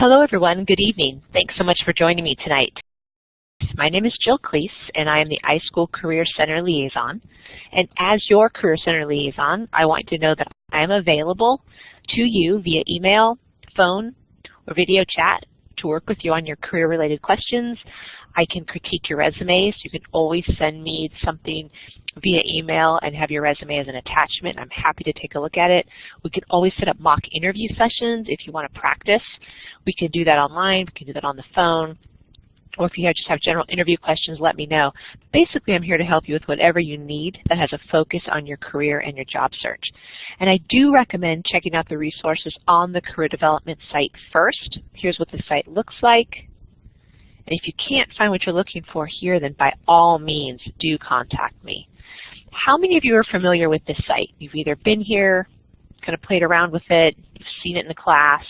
Hello everyone, good evening. Thanks so much for joining me tonight. My name is Jill Cleese and I am the iSchool Career Center Liaison. And as your Career Center Liaison, I want you to know that I am available to you via email, phone, or video chat to work with you on your career-related questions. I can critique your resumes. You can always send me something via email and have your resume as an attachment. I'm happy to take a look at it. We can always set up mock interview sessions if you want to practice. We can do that online. We can do that on the phone or if you just have general interview questions, let me know. Basically, I'm here to help you with whatever you need that has a focus on your career and your job search. And I do recommend checking out the resources on the career development site first. Here's what the site looks like. And if you can't find what you're looking for here, then by all means, do contact me. How many of you are familiar with this site? You've either been here, kind of played around with it, you've seen it in the class,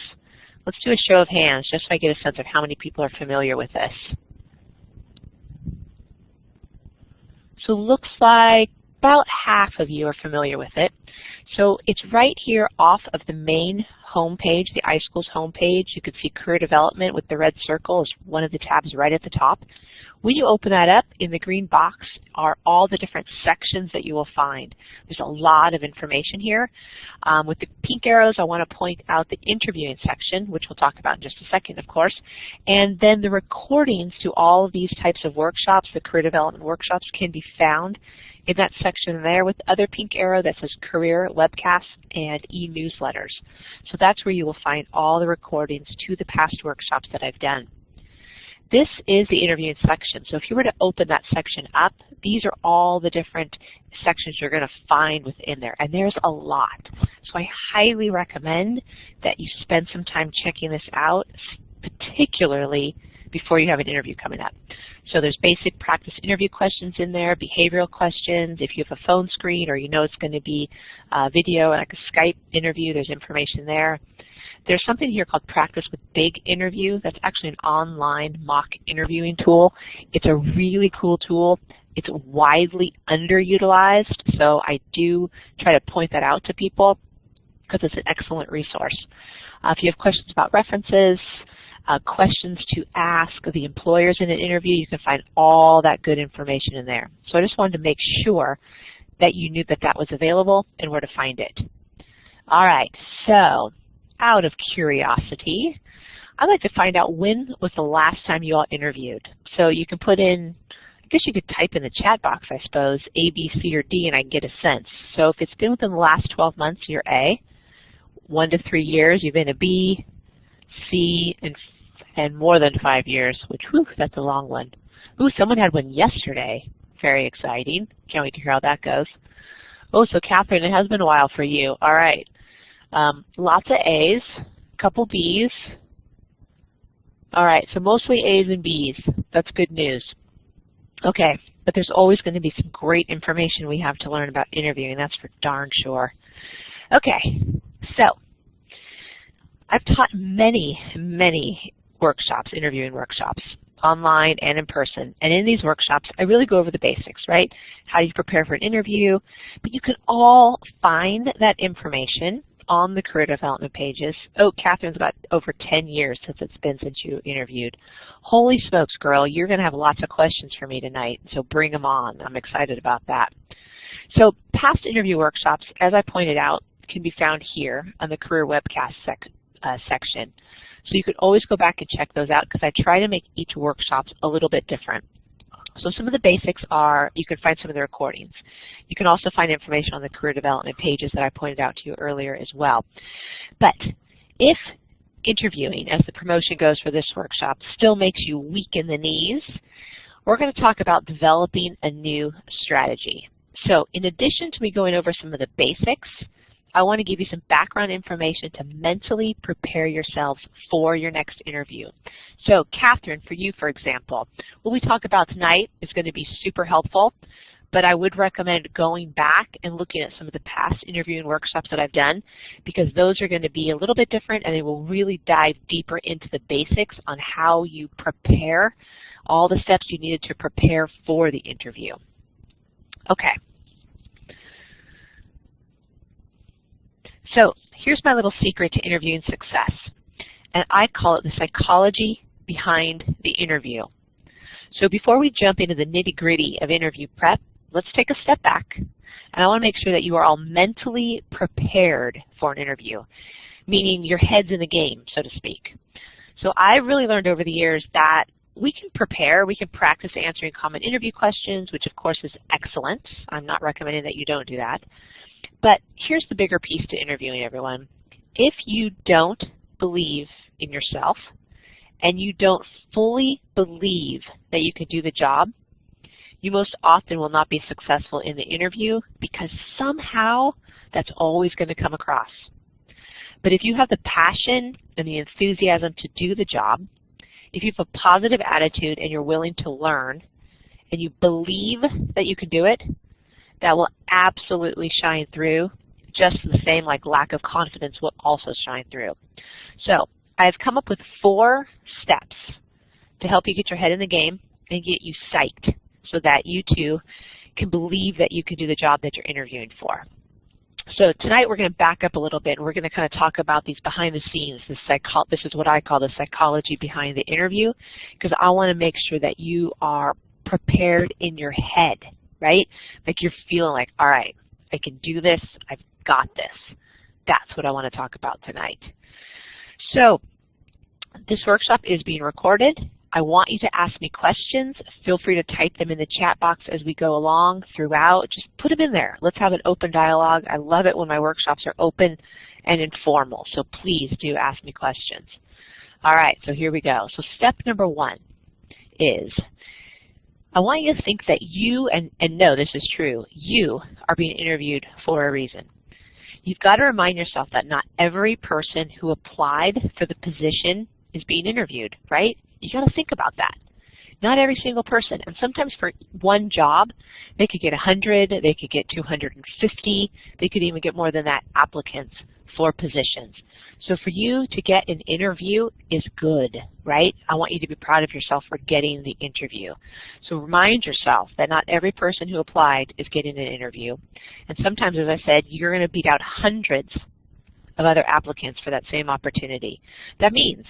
Let's do a show of hands just so I get a sense of how many people are familiar with this. So looks like about half of you are familiar with it. So it's right here off of the main homepage, the iSchools homepage. You can see career development with the red circle is one of the tabs right at the top. When you open that up, in the green box are all the different sections that you will find. There's a lot of information here. Um, with the pink arrows, I want to point out the interviewing section, which we'll talk about in just a second, of course, and then the recordings to all of these types of workshops, the career development workshops, can be found in that section there with the other pink arrow that says career, webcasts, and e-newsletters. So that's where you will find all the recordings to the past workshops that I've done. This is the interviewing section. So if you were to open that section up, these are all the different sections you're going to find within there. And there's a lot. So I highly recommend that you spend some time checking this out, particularly before you have an interview coming up. So there's basic practice interview questions in there, behavioral questions. If you have a phone screen or you know it's going to be a video like a Skype interview, there's information there. There's something here called Practice with Big Interview. That's actually an online mock interviewing tool. It's a really cool tool. It's widely underutilized, so I do try to point that out to people because it's an excellent resource. Uh, if you have questions about references, uh, questions to ask the employers in an interview, you can find all that good information in there. So I just wanted to make sure that you knew that that was available and where to find it. All right, so out of curiosity, I'd like to find out when was the last time you all interviewed. So you can put in, I guess you could type in the chat box, I suppose, A, B, C, or D, and I can get a sense. So if it's been within the last 12 months, you're A. One to three years, you've been a B, C, and, and more than five years, which, whew, that's a long one. Ooh, someone had one yesterday. Very exciting. Can't wait to hear how that goes. Oh, so Catherine, it has been a while for you. All right. Um, lots of A's, couple B's. All right, so mostly A's and B's. That's good news. Okay, but there's always going to be some great information we have to learn about interviewing. That's for darn sure. Okay, so I've taught many, many workshops, interviewing workshops, online and in person. And in these workshops, I really go over the basics, right? How do you prepare for an interview? But you can all find that information on the career development pages. Oh, Catherine's got over 10 years since it's been since you interviewed. Holy smokes, girl, you're going to have lots of questions for me tonight, so bring them on. I'm excited about that. So past interview workshops, as I pointed out, can be found here on the career webcast sec uh, section. So you can always go back and check those out because I try to make each workshop a little bit different. So some of the basics are, you can find some of the recordings. You can also find information on the career development pages that I pointed out to you earlier as well. But if interviewing, as the promotion goes for this workshop, still makes you weak in the knees, we're going to talk about developing a new strategy. So in addition to me going over some of the basics, I want to give you some background information to mentally prepare yourselves for your next interview. So Catherine, for you, for example, what we talk about tonight is going to be super helpful, but I would recommend going back and looking at some of the past interviewing workshops that I've done because those are going to be a little bit different and they will really dive deeper into the basics on how you prepare, all the steps you needed to prepare for the interview. Okay. So here's my little secret to interviewing success. and I call it the psychology behind the interview. So before we jump into the nitty-gritty of interview prep, let's take a step back. And I want to make sure that you are all mentally prepared for an interview, meaning your head's in the game, so to speak. So I've really learned over the years that we can prepare, we can practice answering common interview questions, which of course is excellent. I'm not recommending that you don't do that. But here's the bigger piece to interviewing everyone. If you don't believe in yourself and you don't fully believe that you can do the job, you most often will not be successful in the interview because somehow that's always going to come across. But if you have the passion and the enthusiasm to do the job, if you have a positive attitude and you're willing to learn, and you believe that you can do it, that will absolutely shine through. Just the same like lack of confidence will also shine through. So I've come up with four steps to help you get your head in the game and get you psyched so that you too can believe that you can do the job that you're interviewing for. So tonight we're going to back up a little bit and we're going to kind of talk about these behind the scenes. This, this is what I call the psychology behind the interview because I want to make sure that you are prepared in your head, right? Like you're feeling like, all right, I can do this, I've got this. That's what I want to talk about tonight. So this workshop is being recorded I want you to ask me questions. Feel free to type them in the chat box as we go along throughout. Just put them in there. Let's have an open dialogue. I love it when my workshops are open and informal, so please do ask me questions. All right, so here we go. So step number one is I want you to think that you, and, and no, this is true, you are being interviewed for a reason. You've got to remind yourself that not every person who applied for the position is being interviewed, right? You got to think about that. Not every single person. And sometimes for one job, they could get 100, they could get 250, they could even get more than that applicants for positions. So for you to get an interview is good, right? I want you to be proud of yourself for getting the interview. So remind yourself that not every person who applied is getting an interview. And sometimes, as I said, you're going to beat out hundreds of other applicants for that same opportunity. That means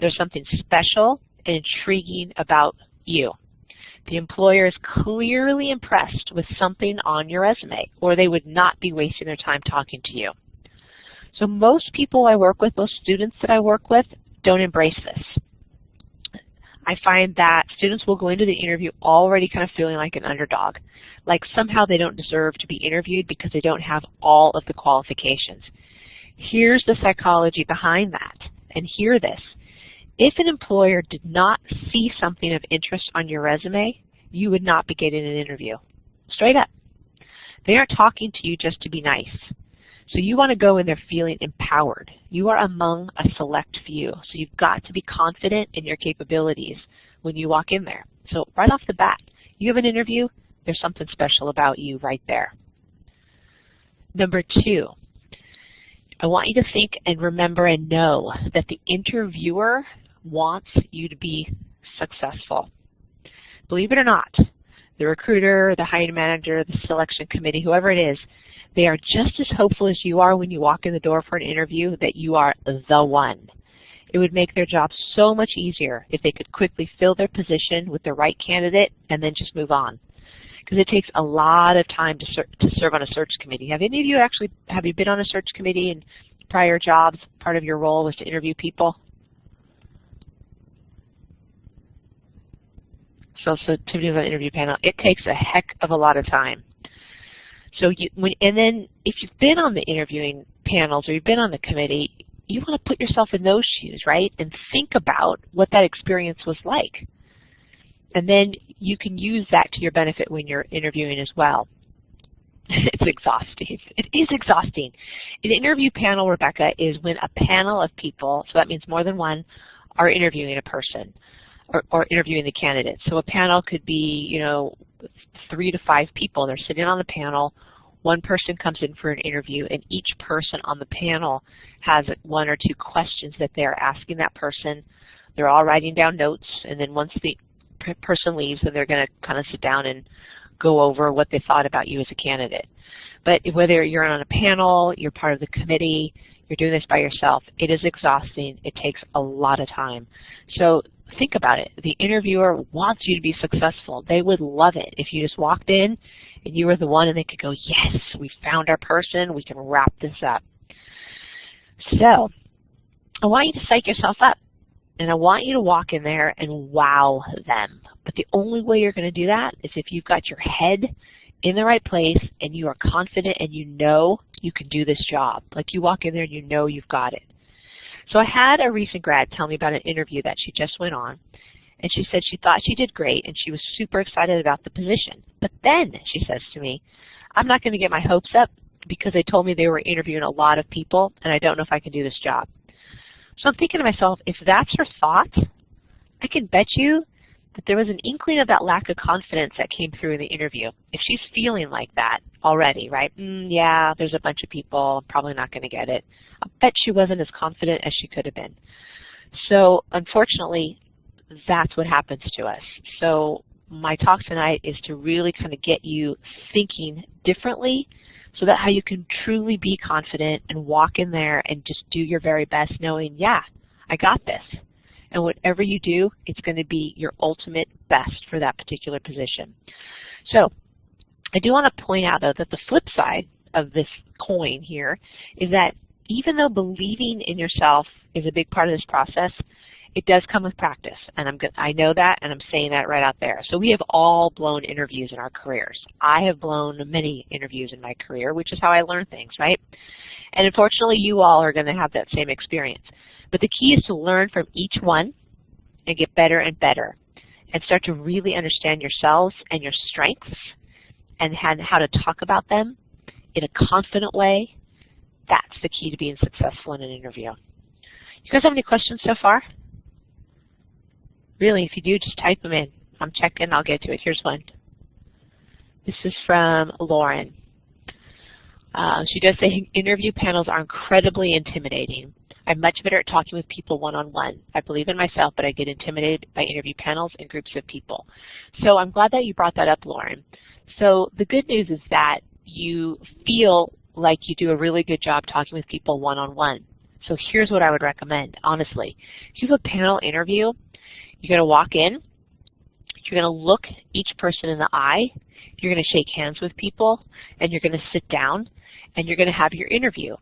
there's something special and intriguing about you. The employer is clearly impressed with something on your resume, or they would not be wasting their time talking to you. So most people I work with, most students that I work with, don't embrace this. I find that students will go into the interview already kind of feeling like an underdog, like somehow they don't deserve to be interviewed because they don't have all of the qualifications. Here's the psychology behind that, and hear this. If an employer did not see something of interest on your resume, you would not be getting an interview. Straight up. They aren't talking to you just to be nice. So you want to go in there feeling empowered. You are among a select few. So you've got to be confident in your capabilities when you walk in there. So right off the bat, you have an interview, there's something special about you right there. Number two, I want you to think and remember and know that the interviewer wants you to be successful. Believe it or not, the recruiter, the hiring manager, the selection committee, whoever it is, they are just as hopeful as you are when you walk in the door for an interview that you are the one. It would make their job so much easier if they could quickly fill their position with the right candidate and then just move on. Because it takes a lot of time to, ser to serve on a search committee. Have any of you actually, have you been on a search committee in prior jobs? Part of your role was to interview people? Sensitivity of an interview panel, it takes a heck of a lot of time. So you, when, and then if you've been on the interviewing panels or you've been on the committee, you want to put yourself in those shoes, right? And think about what that experience was like. And then you can use that to your benefit when you're interviewing as well. it's exhausting. It is exhausting. An interview panel, Rebecca, is when a panel of people, so that means more than one, are interviewing a person or, or interviewing the candidates. So a panel could be, you know, three to five people. They're sitting on the panel. One person comes in for an interview, and each person on the panel has one or two questions that they're asking that person. They're all writing down notes, and then once the person leaves, then they're going to kind of sit down and go over what they thought about you as a candidate. But whether you're on a panel, you're part of the committee, you're doing this by yourself. It is exhausting. It takes a lot of time. So think about it. The interviewer wants you to be successful. They would love it if you just walked in and you were the one and they could go, yes, we found our person. We can wrap this up. So I want you to psych yourself up. And I want you to walk in there and wow them. But the only way you're going to do that is if you've got your head in the right place and you are confident and you know you can do this job. Like you walk in there and you know you've got it. So I had a recent grad tell me about an interview that she just went on. And she said she thought she did great and she was super excited about the position. But then she says to me, I'm not going to get my hopes up because they told me they were interviewing a lot of people and I don't know if I can do this job. So I'm thinking to myself, if that's her thought, I can bet you that there was an inkling of that lack of confidence that came through in the interview. If she's feeling like that already, right, mm, yeah, there's a bunch of people, I'm probably not going to get it, I bet she wasn't as confident as she could have been. So unfortunately, that's what happens to us. So my talk tonight is to really kind of get you thinking differently so that how you can truly be confident and walk in there and just do your very best knowing, yeah, I got this. And whatever you do, it's going to be your ultimate best for that particular position. So I do want to point out, though, that the flip side of this coin here is that even though believing in yourself is a big part of this process, it does come with practice, and I'm I know that, and I'm saying that right out there. So we have all blown interviews in our careers. I have blown many interviews in my career, which is how I learn things, right? And unfortunately, you all are going to have that same experience. But the key is to learn from each one and get better and better and start to really understand yourselves and your strengths and how to talk about them in a confident way. That's the key to being successful in an interview. You guys have any questions so far? Really, if you do, just type them in. I'm checking. I'll get to it. Here's one. This is from Lauren. Uh, she does say interview panels are incredibly intimidating. I'm much better at talking with people one-on-one. -on -one. I believe in myself, but I get intimidated by interview panels and groups of people. So I'm glad that you brought that up, Lauren. So the good news is that you feel like you do a really good job talking with people one-on-one. -on -one. So here's what I would recommend, honestly. If you have a panel interview, you're going to walk in, you're going to look each person in the eye, you're going to shake hands with people, and you're going to sit down, and you're going to have your interview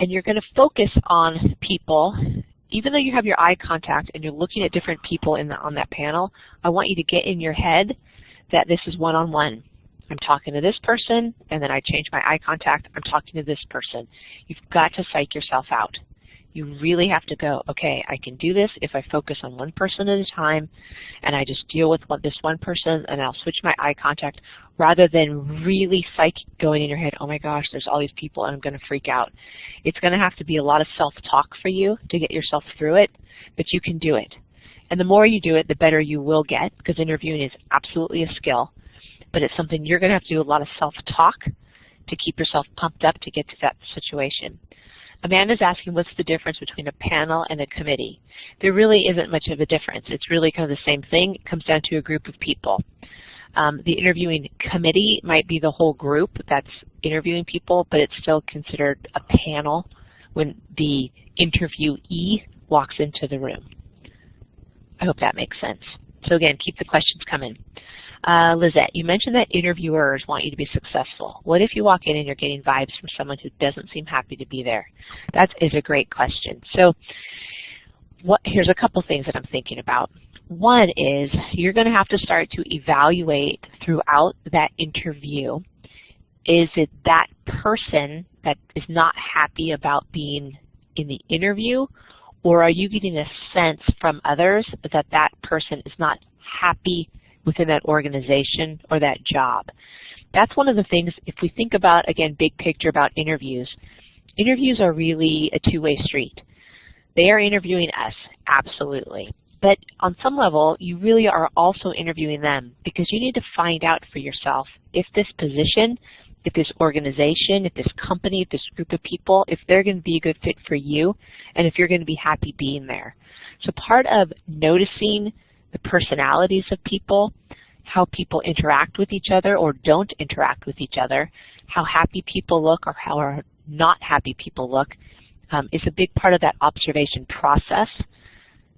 and you're going to focus on people, even though you have your eye contact and you're looking at different people in the, on that panel, I want you to get in your head that this is one-on-one. -on -one. I'm talking to this person, and then I change my eye contact, I'm talking to this person. You've got to psych yourself out. You really have to go, okay, I can do this if I focus on one person at a time and I just deal with what, this one person and I'll switch my eye contact rather than really psych going in your head, oh my gosh, there's all these people and I'm going to freak out. It's going to have to be a lot of self-talk for you to get yourself through it, but you can do it. And the more you do it, the better you will get because interviewing is absolutely a skill, but it's something you're going to have to do a lot of self-talk to keep yourself pumped up to get to that situation. Amanda's asking what's the difference between a panel and a committee. There really isn't much of a difference. It's really kind of the same thing. It comes down to a group of people. Um, the interviewing committee might be the whole group that's interviewing people, but it's still considered a panel when the interviewee walks into the room. I hope that makes sense. So again, keep the questions coming. Uh, Lizette, you mentioned that interviewers want you to be successful. What if you walk in and you're getting vibes from someone who doesn't seem happy to be there? That is a great question. So what, here's a couple things that I'm thinking about. One is you're going to have to start to evaluate throughout that interview, is it that person that is not happy about being in the interview, or are you getting a sense from others that that person is not happy within that organization or that job. That's one of the things, if we think about, again, big picture about interviews, interviews are really a two-way street. They are interviewing us, absolutely. But on some level, you really are also interviewing them because you need to find out for yourself if this position, if this organization, if this company, if this group of people, if they're going to be a good fit for you and if you're going to be happy being there. So part of noticing the personalities of people, how people interact with each other or don't interact with each other, how happy people look or how not happy people look, um, is a big part of that observation process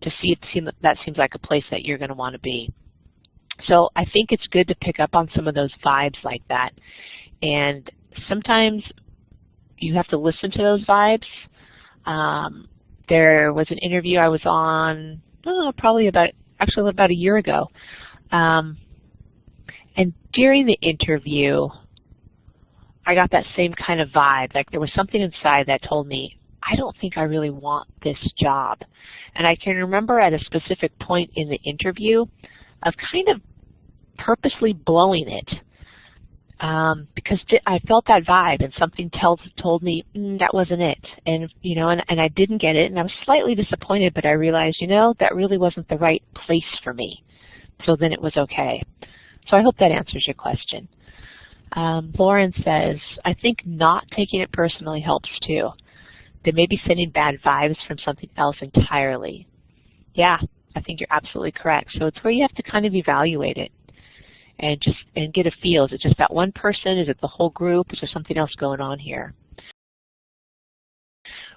to see if that seems like a place that you're going to want to be. So I think it's good to pick up on some of those vibes like that. And sometimes you have to listen to those vibes. Um, there was an interview I was on oh, probably about, actually about a year ago. Um, and during the interview, I got that same kind of vibe. Like there was something inside that told me, I don't think I really want this job. And I can remember at a specific point in the interview of kind of purposely blowing it um, because I felt that vibe and something told told me mm, that wasn't it, and you know, and, and I didn't get it, and I was slightly disappointed, but I realized, you know, that really wasn't the right place for me. So then it was okay. So I hope that answers your question. Um, Lauren says, I think not taking it personally helps too. They may be sending bad vibes from something else entirely. Yeah, I think you're absolutely correct. So it's where you have to kind of evaluate it and just and get a feel. Is it just that one person? Is it the whole group? Is there something else going on here?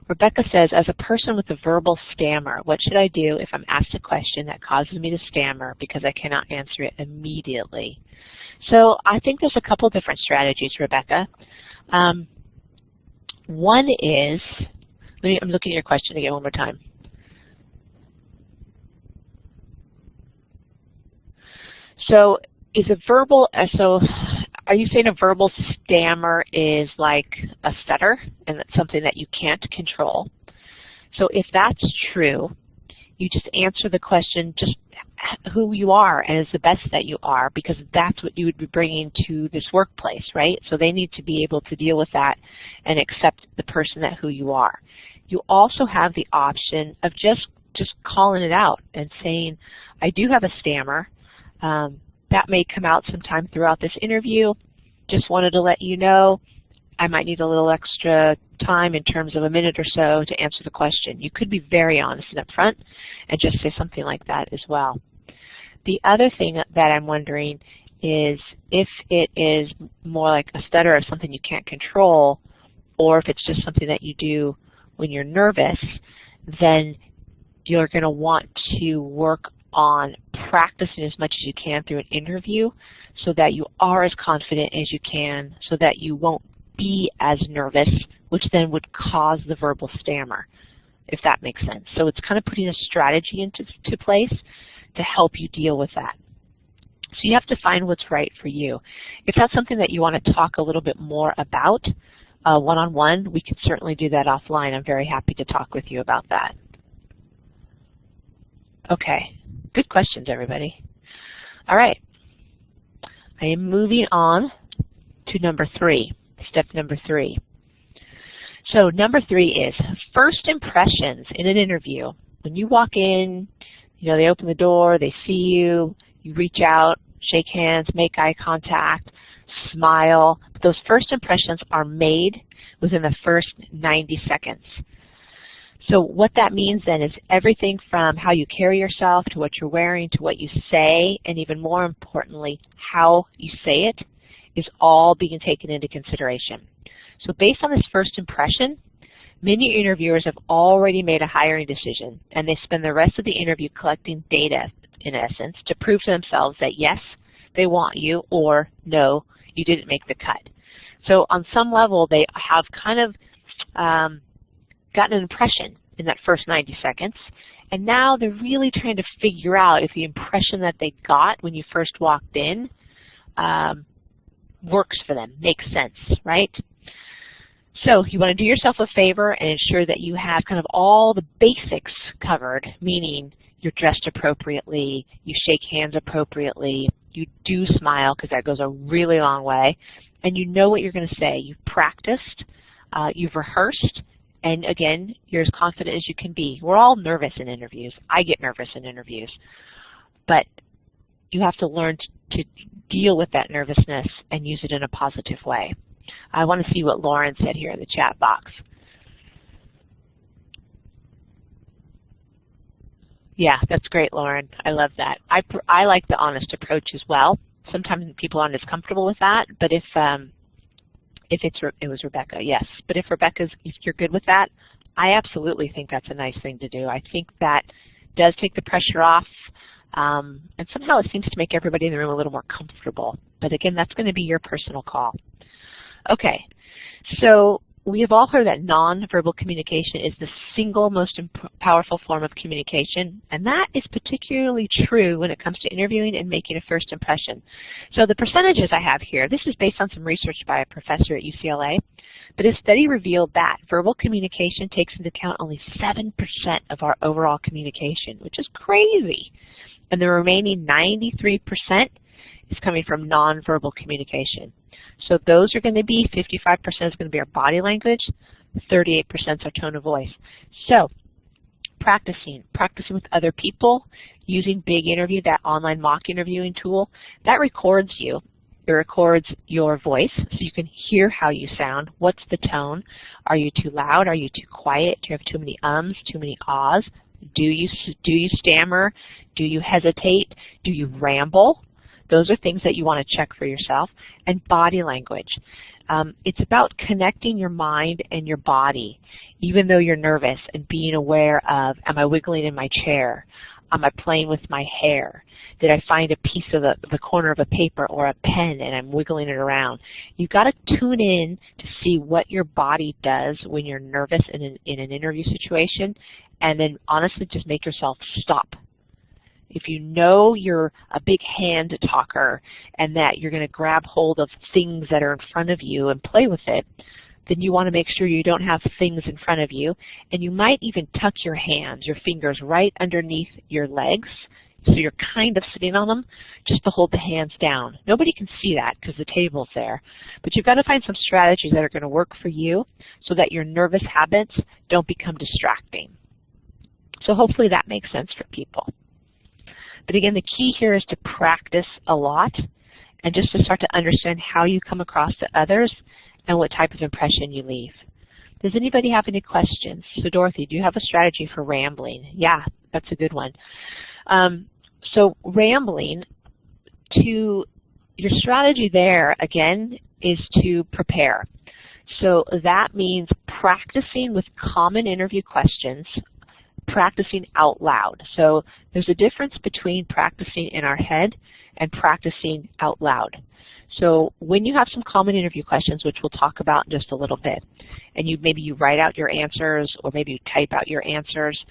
Rebecca says, as a person with a verbal stammer, what should I do if I'm asked a question that causes me to stammer because I cannot answer it immediately? So I think there's a couple different strategies, Rebecca. Um, one is, let me, I'm looking at your question again one more time. So is a verbal, so are you saying a verbal stammer is like a stutter and that's something that you can't control? So if that's true, you just answer the question just who you are and is the best that you are because that's what you would be bringing to this workplace, right? So they need to be able to deal with that and accept the person that who you are. You also have the option of just just calling it out and saying, I do have a stammer. Um, that may come out sometime throughout this interview. Just wanted to let you know I might need a little extra time in terms of a minute or so to answer the question. You could be very honest and upfront and just say something like that as well. The other thing that I'm wondering is if it is more like a stutter or something you can't control, or if it's just something that you do when you're nervous, then you're going to want to work on practicing as much as you can through an interview so that you are as confident as you can so that you won't be as nervous, which then would cause the verbal stammer, if that makes sense. So it's kind of putting a strategy into to place to help you deal with that. So you have to find what's right for you. If that's something that you want to talk a little bit more about uh, one-on-one, uh, -on -one, we can certainly do that offline. I'm very happy to talk with you about that. Okay, good questions, everybody. All right, I am moving on to number three, step number three. So number three is first impressions in an interview. When you walk in, you know, they open the door, they see you, you reach out, shake hands, make eye contact, smile. Those first impressions are made within the first 90 seconds. So what that means then is everything from how you carry yourself to what you're wearing to what you say, and even more importantly, how you say it, is all being taken into consideration. So based on this first impression, many interviewers have already made a hiring decision, and they spend the rest of the interview collecting data, in essence, to prove to themselves that yes, they want you, or no, you didn't make the cut. So on some level, they have kind of um, gotten an impression in that first 90 seconds. And now they're really trying to figure out if the impression that they got when you first walked in um, works for them, makes sense, right? So you want to do yourself a favor and ensure that you have kind of all the basics covered, meaning you're dressed appropriately, you shake hands appropriately, you do smile because that goes a really long way, and you know what you're going to say. You've practiced, uh, you've rehearsed, and again, you're as confident as you can be. We're all nervous in interviews. I get nervous in interviews. But you have to learn to deal with that nervousness and use it in a positive way. I want to see what Lauren said here in the chat box. Yeah, that's great, Lauren. I love that. I, I like the honest approach as well. Sometimes people aren't as comfortable with that, but if um, If it's it was Rebecca, yes. But if Rebecca's, if you're good with that, I absolutely think that's a nice thing to do. I think that does take the pressure off, um, and somehow it seems to make everybody in the room a little more comfortable. But again, that's going to be your personal call. Okay, so we have all heard that nonverbal communication is the single most powerful form of communication, and that is particularly true when it comes to interviewing and making a first impression. So the percentages I have here, this is based on some research by a professor at UCLA, but his study revealed that verbal communication takes into account only 7% of our overall communication, which is crazy. And the remaining 93% is coming from nonverbal communication. So those are going to be 55% is going to be our body language, 38% is our tone of voice. So practicing, practicing with other people, using Big Interview, that online mock interviewing tool, that records you. It records your voice so you can hear how you sound. What's the tone? Are you too loud? Are you too quiet? Do you have too many ums, too many ahs? Do you, do you stammer? Do you hesitate? Do you ramble? Those are things that you want to check for yourself. And body language. Um, it's about connecting your mind and your body, even though you're nervous, and being aware of, am I wiggling in my chair? Am I playing with my hair? Did I find a piece of the, the corner of a paper or a pen and I'm wiggling it around? You've got to tune in to see what your body does when you're nervous in an, in an interview situation and then honestly just make yourself stop if you know you're a big hand talker and that you're going to grab hold of things that are in front of you and play with it, then you want to make sure you don't have things in front of you. And you might even tuck your hands, your fingers right underneath your legs so you're kind of sitting on them just to hold the hands down. Nobody can see that because the table's there. But you've got to find some strategies that are going to work for you so that your nervous habits don't become distracting. So hopefully that makes sense for people. But again, the key here is to practice a lot and just to start to understand how you come across to others and what type of impression you leave. Does anybody have any questions? So Dorothy, do you have a strategy for rambling? Yeah, that's a good one. Um, so rambling, to your strategy there, again, is to prepare. So that means practicing with common interview questions practicing out loud. So there's a difference between practicing in our head and practicing out loud. So when you have some common interview questions, which we'll talk about in just a little bit, and you maybe you write out your answers or maybe you type out your answers,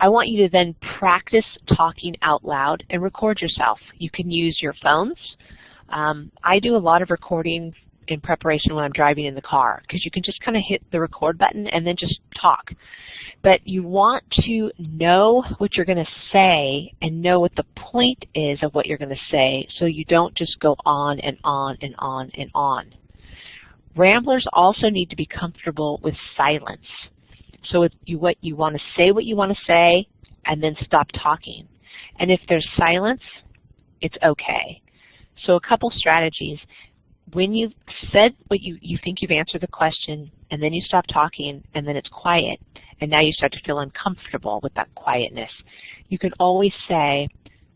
I want you to then practice talking out loud and record yourself. You can use your phones. Um, I do a lot of recording in preparation when I'm driving in the car because you can just kind of hit the record button and then just talk. But you want to know what you're going to say and know what the point is of what you're going to say so you don't just go on and on and on and on. Ramblers also need to be comfortable with silence. So you, what, you want to say what you want to say and then stop talking. And if there's silence, it's okay. So a couple strategies when you've said what you, you think you've answered the question, and then you stop talking, and then it's quiet, and now you start to feel uncomfortable with that quietness, you can always say,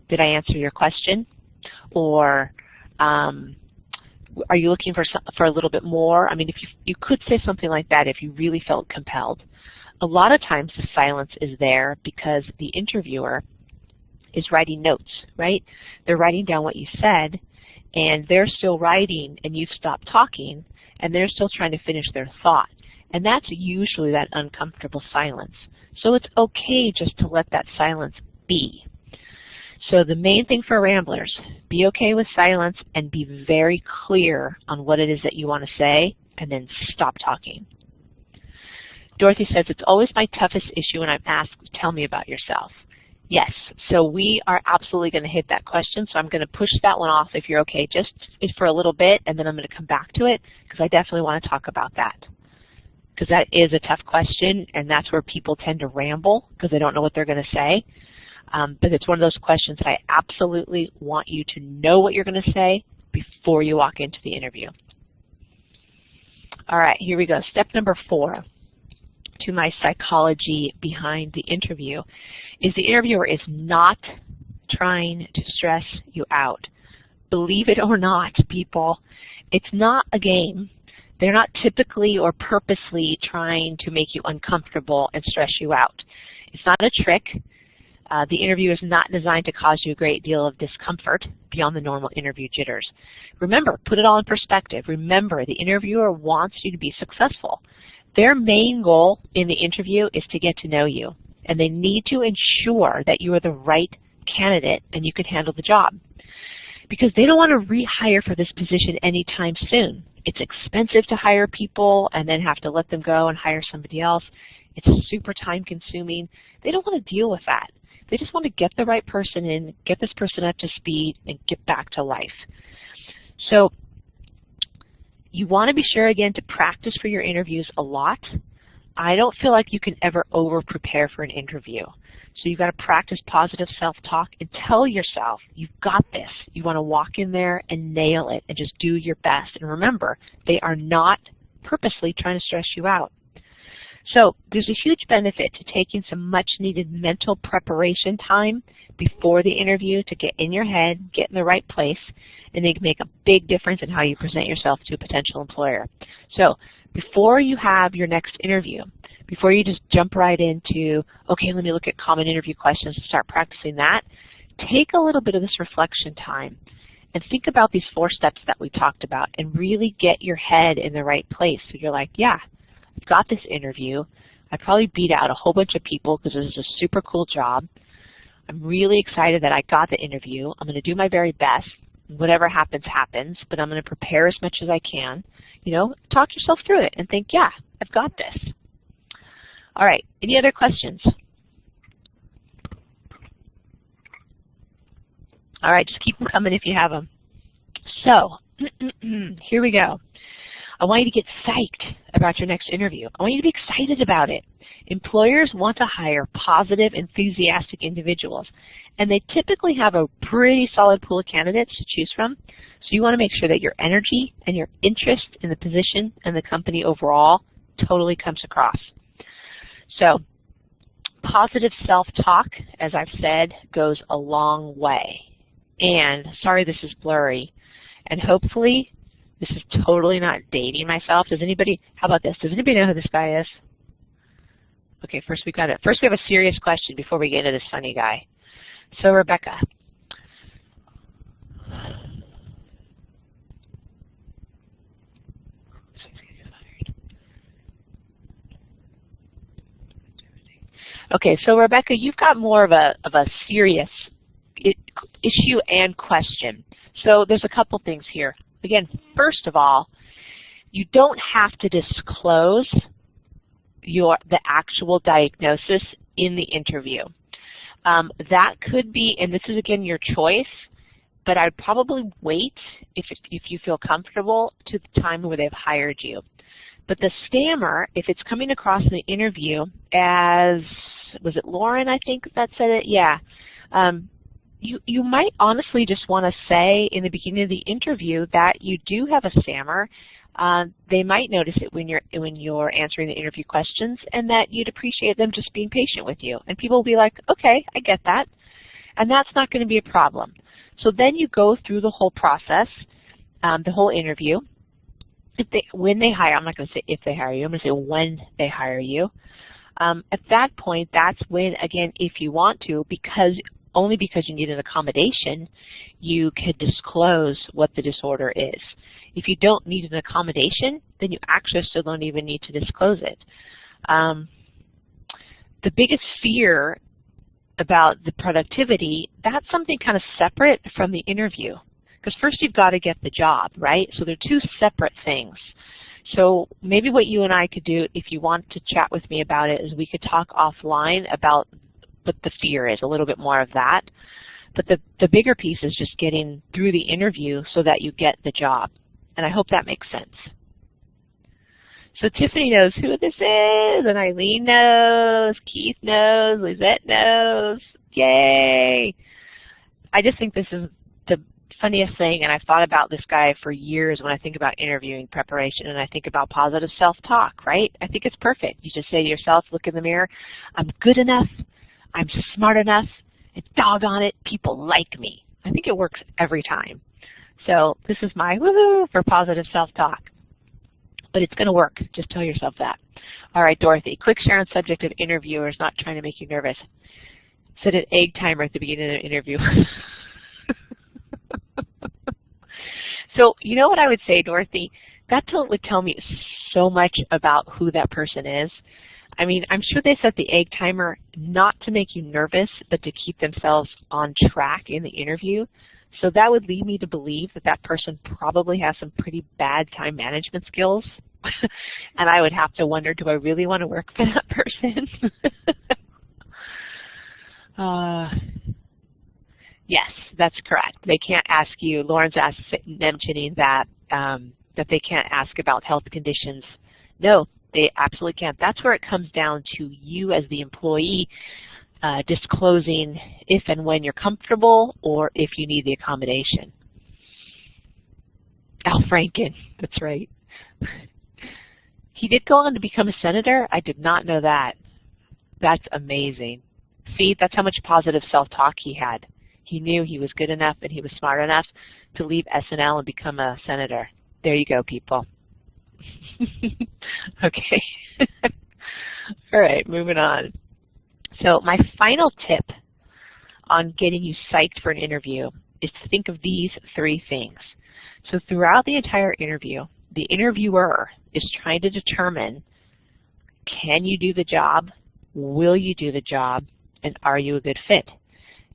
did I answer your question? Or, um, are you looking for, for a little bit more? I mean, if you, you could say something like that if you really felt compelled. A lot of times the silence is there because the interviewer is writing notes, right? They're writing down what you said, and they're still writing and you've stopped talking and they're still trying to finish their thought. And that's usually that uncomfortable silence. So it's okay just to let that silence be. So the main thing for ramblers, be okay with silence and be very clear on what it is that you want to say and then stop talking. Dorothy says, it's always my toughest issue when I'm asked, tell me about yourself. Yes, so we are absolutely going to hit that question, so I'm going to push that one off if you're okay, just for a little bit, and then I'm going to come back to it, because I definitely want to talk about that. Because that is a tough question, and that's where people tend to ramble, because they don't know what they're going to say. Um, but it's one of those questions that I absolutely want you to know what you're going to say before you walk into the interview. All right, here we go. Step number four to my psychology behind the interview is the interviewer is not trying to stress you out. Believe it or not, people, it's not a game. They're not typically or purposely trying to make you uncomfortable and stress you out. It's not a trick. Uh, the interview is not designed to cause you a great deal of discomfort beyond the normal interview jitters. Remember, put it all in perspective. Remember, the interviewer wants you to be successful. Their main goal in the interview is to get to know you, and they need to ensure that you are the right candidate and you can handle the job. Because they don't want to rehire for this position anytime soon. It's expensive to hire people and then have to let them go and hire somebody else. It's super time consuming. They don't want to deal with that. They just want to get the right person in, get this person up to speed, and get back to life. So you want to be sure, again, to practice for your interviews a lot. I don't feel like you can ever over-prepare for an interview. So you've got to practice positive self-talk and tell yourself, you've got this. You want to walk in there and nail it and just do your best. And remember, they are not purposely trying to stress you out. So there's a huge benefit to taking some much needed mental preparation time before the interview to get in your head, get in the right place, and they can make a big difference in how you present yourself to a potential employer. So before you have your next interview, before you just jump right into, okay, let me look at common interview questions and start practicing that, take a little bit of this reflection time and think about these four steps that we talked about and really get your head in the right place. So you're like, yeah, got this interview. I probably beat out a whole bunch of people because this is a super cool job. I'm really excited that I got the interview. I'm going to do my very best. Whatever happens, happens, but I'm going to prepare as much as I can. You know, talk yourself through it and think, yeah, I've got this. All right, any other questions? All right, just keep them coming if you have them. So, here we go. I want you to get psyched about your next interview. I want you to be excited about it. Employers want to hire positive, enthusiastic individuals, and they typically have a pretty solid pool of candidates to choose from. So you want to make sure that your energy and your interest in the position and the company overall totally comes across. So positive self-talk, as I've said, goes a long way. And sorry this is blurry. And hopefully this is totally not dating myself. Does anybody, how about this? Does anybody know who this guy is? Okay, first we got it. First we have a serious question before we get into this funny guy. So Rebecca. Okay, so Rebecca, you've got more of a of a serious issue and question. So there's a couple things here. Again, first of all, you don't have to disclose your the actual diagnosis in the interview. Um, that could be, and this is again your choice, but I'd probably wait if, if you feel comfortable to the time where they've hired you. But the stammer, if it's coming across in the interview as, was it Lauren I think that said it? Yeah. Um, you, you might honestly just want to say in the beginning of the interview that you do have a stammer. Uh, they might notice it when you're when you're answering the interview questions, and that you'd appreciate them just being patient with you. And people will be like, okay, I get that. And that's not going to be a problem. So then you go through the whole process, um, the whole interview. If they, when they hire, I'm not going to say if they hire you, I'm going to say when they hire you. Um, at that point, that's when, again, if you want to, because only because you need an accommodation, you could disclose what the disorder is. If you don't need an accommodation, then you actually still don't even need to disclose it. Um, the biggest fear about the productivity, that's something kind of separate from the interview. Because first you've got to get the job, right? So they're two separate things. So maybe what you and I could do, if you want to chat with me about it, is we could talk offline about what the fear is, a little bit more of that. But the, the bigger piece is just getting through the interview so that you get the job. And I hope that makes sense. So Tiffany knows who this is, and Eileen knows, Keith knows, Lizette knows. Yay! I just think this is the funniest thing, and I've thought about this guy for years when I think about interviewing preparation, and I think about positive self-talk, right? I think it's perfect. You just say to yourself, look in the mirror, I'm good enough, I'm smart enough, and doggone it, people like me. I think it works every time. So this is my woohoo for positive self-talk. but it's going to work. Just tell yourself that. All right, Dorothy, quick share on subject of interviewers not trying to make you nervous. Set an egg timer at the beginning of the interview. so you know what I would say, Dorothy? That would tell me so much about who that person is. I mean, I'm sure they set the egg timer not to make you nervous, but to keep themselves on track in the interview. So that would lead me to believe that that person probably has some pretty bad time management skills. and I would have to wonder, do I really want to work for that person? uh, yes, that's correct. They can't ask you, Lauren's asked, mentioning that, um, that they can't ask about health conditions. No, they absolutely can't. That's where it comes down to you as the employee uh, disclosing if and when you're comfortable or if you need the accommodation. Al Franken, that's right. he did go on to become a senator. I did not know that. That's amazing. See, that's how much positive self-talk he had. He knew he was good enough and he was smart enough to leave SNL and become a senator. There you go, people. okay. All right, moving on. So my final tip on getting you psyched for an interview is to think of these three things. So throughout the entire interview, the interviewer is trying to determine, can you do the job? Will you do the job? And are you a good fit?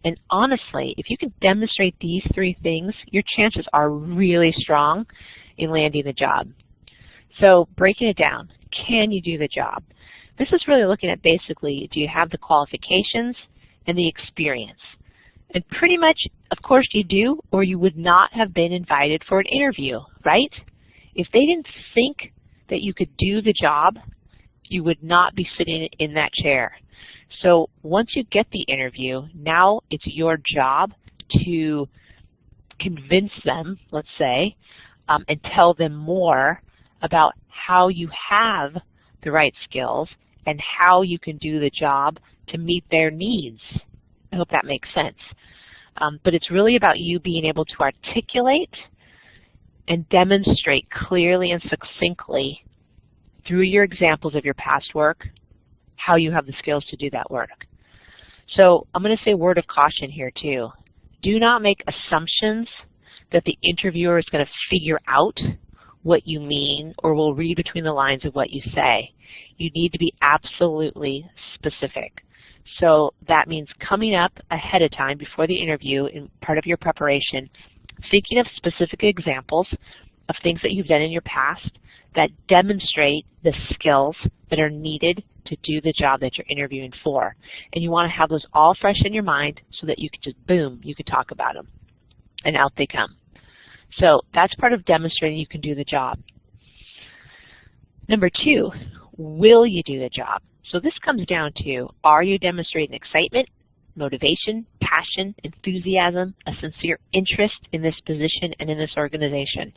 And honestly, if you can demonstrate these three things, your chances are really strong in landing the job. So breaking it down, can you do the job? This is really looking at basically, do you have the qualifications and the experience? And pretty much, of course you do, or you would not have been invited for an interview, right? If they didn't think that you could do the job, you would not be sitting in that chair. So once you get the interview, now it's your job to convince them, let's say, um, and tell them more about how you have the right skills and how you can do the job to meet their needs. I hope that makes sense. Um, but it's really about you being able to articulate and demonstrate clearly and succinctly through your examples of your past work how you have the skills to do that work. So I'm going to say a word of caution here too. Do not make assumptions that the interviewer is going to figure out what you mean or will read between the lines of what you say. You need to be absolutely specific. So that means coming up ahead of time before the interview in part of your preparation, thinking of specific examples of things that you've done in your past that demonstrate the skills that are needed to do the job that you're interviewing for. And you want to have those all fresh in your mind so that you can just, boom, you can talk about them. And out they come. So that's part of demonstrating you can do the job. Number two, will you do the job? So this comes down to, are you demonstrating excitement, motivation, passion, enthusiasm, a sincere interest in this position and in this organization?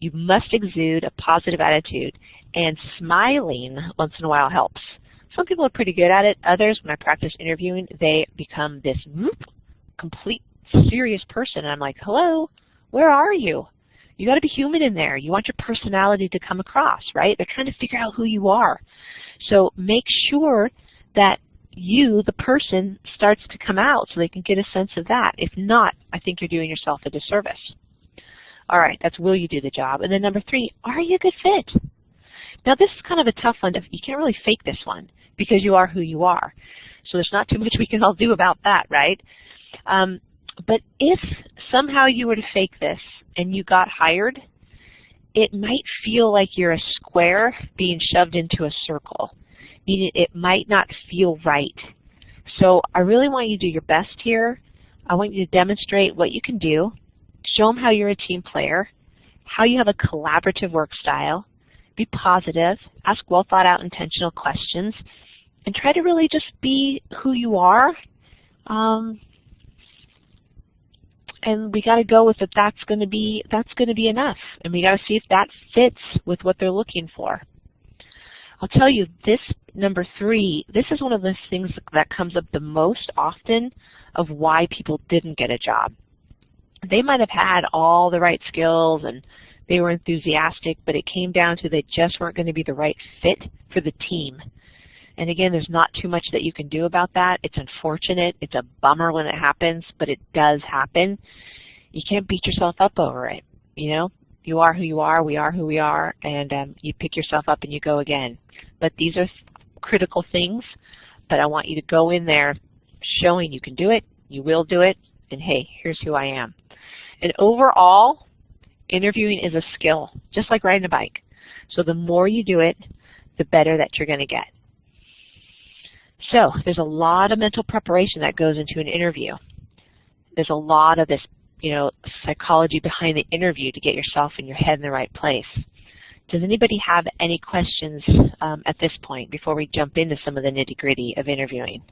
You must exude a positive attitude, and smiling once in a while helps. Some people are pretty good at it. Others, when I practice interviewing, they become this complete serious person. And I'm like, hello, where are you? You got to be human in there. You want your personality to come across, right? They're trying to figure out who you are. So make sure that you, the person, starts to come out so they can get a sense of that. If not, I think you're doing yourself a disservice. All right, that's will you do the job. And then number three, are you a good fit? Now this is kind of a tough one. You can't really fake this one because you are who you are. So there's not too much we can all do about that, right? Um, but if somehow you were to fake this and you got hired, it might feel like you're a square being shoved into a circle, meaning it might not feel right. So I really want you to do your best here. I want you to demonstrate what you can do, show them how you're a team player, how you have a collaborative work style, be positive, ask well thought out intentional questions, and try to really just be who you are. Um, and we got to go with it. That's going to be that's going to be enough, and we got to see if that fits with what they're looking for. I'll tell you this number three. This is one of the things that comes up the most often of why people didn't get a job. They might have had all the right skills and they were enthusiastic, but it came down to they just weren't going to be the right fit for the team. And again, there's not too much that you can do about that. It's unfortunate. It's a bummer when it happens, but it does happen. You can't beat yourself up over it. You know, you are who you are, we are who we are, and um, you pick yourself up and you go again. But these are critical things, but I want you to go in there showing you can do it, you will do it, and hey, here's who I am. And overall, interviewing is a skill, just like riding a bike. So the more you do it, the better that you're going to get. So there's a lot of mental preparation that goes into an interview. There's a lot of this, you know, psychology behind the interview to get yourself and your head in the right place. Does anybody have any questions um, at this point before we jump into some of the nitty-gritty of interviewing?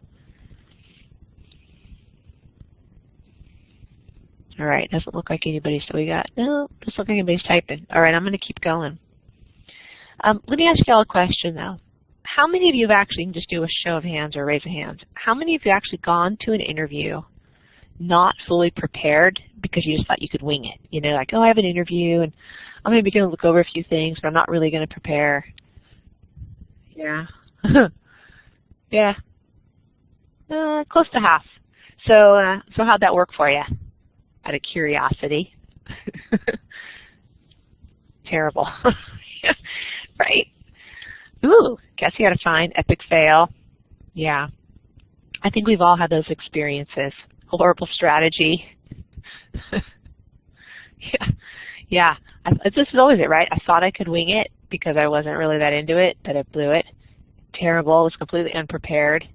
All right, doesn't look like anybody, so we got, no, doesn't look like anybody's typing. All right, I'm going to keep going. Um, let me ask you all a question, though. How many of you have actually, just do a show of hands or raise a hand, how many of you actually gone to an interview not fully prepared because you just thought you could wing it? You know, like, oh, I have an interview, and I'm maybe going to look over a few things, but I'm not really going to prepare. Yeah. yeah. Uh, close to half. So, uh, so how'd that work for you? out of curiosity. Terrible. right? Ooh, guess you had a fine epic fail. Yeah. I think we've all had those experiences. Horrible strategy. yeah. Yeah. I, this is always it, right? I thought I could wing it because I wasn't really that into it, but I blew it. Terrible. was completely unprepared.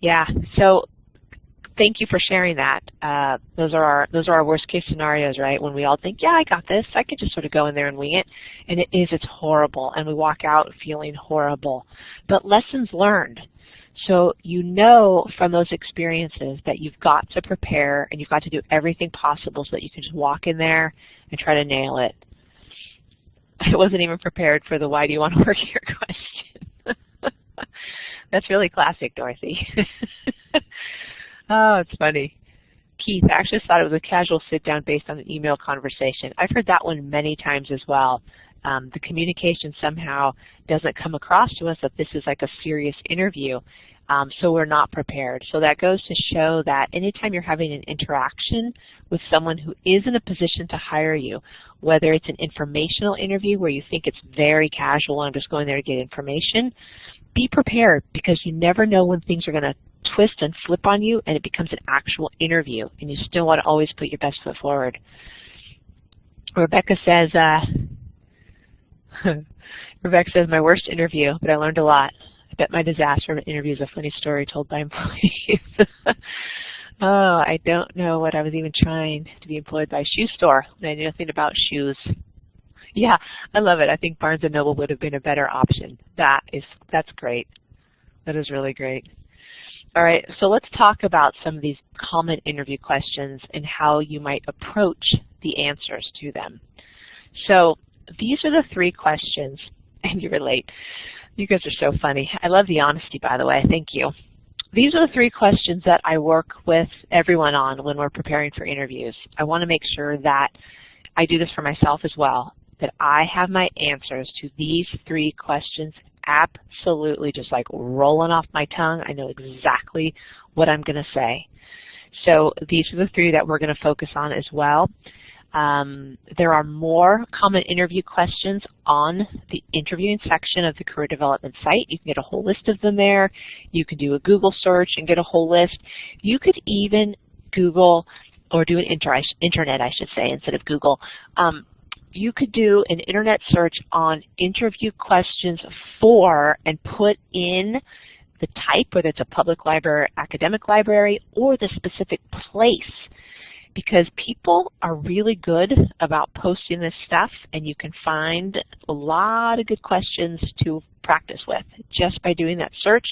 Yeah. So thank you for sharing that. Uh, those are our those are our worst case scenarios, right? When we all think, yeah, I got this. I could just sort of go in there and wing it. And it is, it's horrible. And we walk out feeling horrible. But lessons learned. So you know from those experiences that you've got to prepare and you've got to do everything possible so that you can just walk in there and try to nail it. I wasn't even prepared for the why do you want to work here question. That's really classic, Dorothy. Oh, it's funny. Keith, I actually thought it was a casual sit-down based on an email conversation. I've heard that one many times as well. Um, the communication somehow doesn't come across to us that this is like a serious interview, um, so we're not prepared. So that goes to show that anytime you're having an interaction with someone who is in a position to hire you, whether it's an informational interview where you think it's very casual, and I'm just going there to get information, be prepared because you never know when things are going to twist and flip on you and it becomes an actual interview and you still want to always put your best foot forward. Rebecca says, uh, Rebecca says, my worst interview, but I learned a lot. I bet my disaster interview is a funny story told by employees. oh, I don't know what I was even trying to be employed by a shoe store when I knew nothing about shoes. Yeah, I love it. I think Barnes & Noble would have been a better option. That is, that's great. That is really great. All right, so let's talk about some of these common interview questions and how you might approach the answers to them. So these are the three questions, and you relate. You guys are so funny. I love the honesty, by the way. Thank you. These are the three questions that I work with everyone on when we're preparing for interviews. I want to make sure that I do this for myself as well, that I have my answers to these three questions absolutely just like rolling off my tongue. I know exactly what I'm going to say. So these are the three that we're going to focus on as well. Um, there are more common interview questions on the interviewing section of the career development site. You can get a whole list of them there. You can do a Google search and get a whole list. You could even Google or do an inter internet, I should say, instead of Google, um, you could do an internet search on interview questions for and put in the type, whether it's a public library, academic library, or the specific place. Because people are really good about posting this stuff, and you can find a lot of good questions to practice with just by doing that search,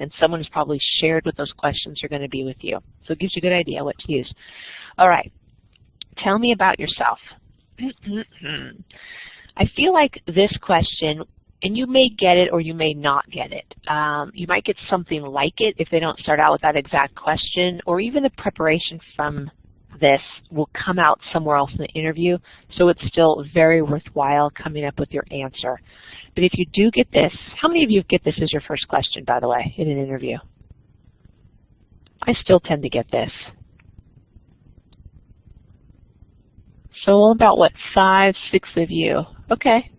and someone has probably shared what those questions are going to be with you. So it gives you a good idea what to use. All right, tell me about yourself. I feel like this question, and you may get it or you may not get it. Um, you might get something like it if they don't start out with that exact question, or even the preparation from this will come out somewhere else in the interview, so it's still very worthwhile coming up with your answer. But if you do get this, how many of you get this as your first question, by the way, in an interview? I still tend to get this. So about, what, five, six of you. Okay.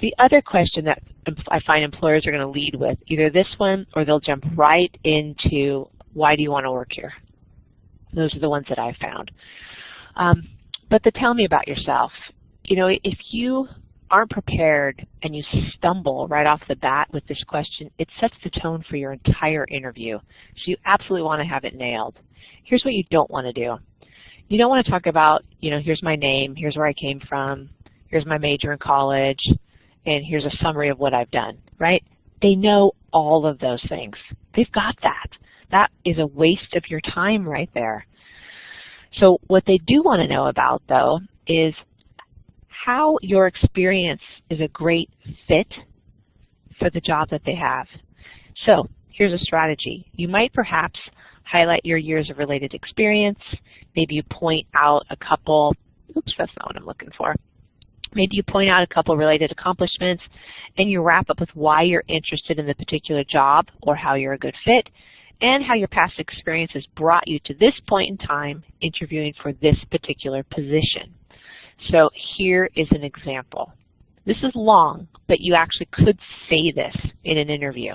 The other question that I find employers are going to lead with, either this one or they'll jump right into why do you want to work here? Those are the ones that I've found. Um, but the tell me about yourself. You know, if you aren't prepared and you stumble right off the bat with this question, it sets the tone for your entire interview. So you absolutely want to have it nailed. Here's what you don't want to do. You don't want to talk about, you know, here's my name, here's where I came from, here's my major in college, and here's a summary of what I've done, right? They know all of those things. They've got that. That is a waste of your time right there. So what they do want to know about, though, is how your experience is a great fit for the job that they have. So here's a strategy. You might perhaps highlight your years of related experience. Maybe you point out a couple, oops, that's not what I'm looking for. Maybe you point out a couple related accomplishments and you wrap up with why you're interested in the particular job or how you're a good fit and how your past experiences brought you to this point in time interviewing for this particular position. So here is an example. This is long, but you actually could say this in an interview.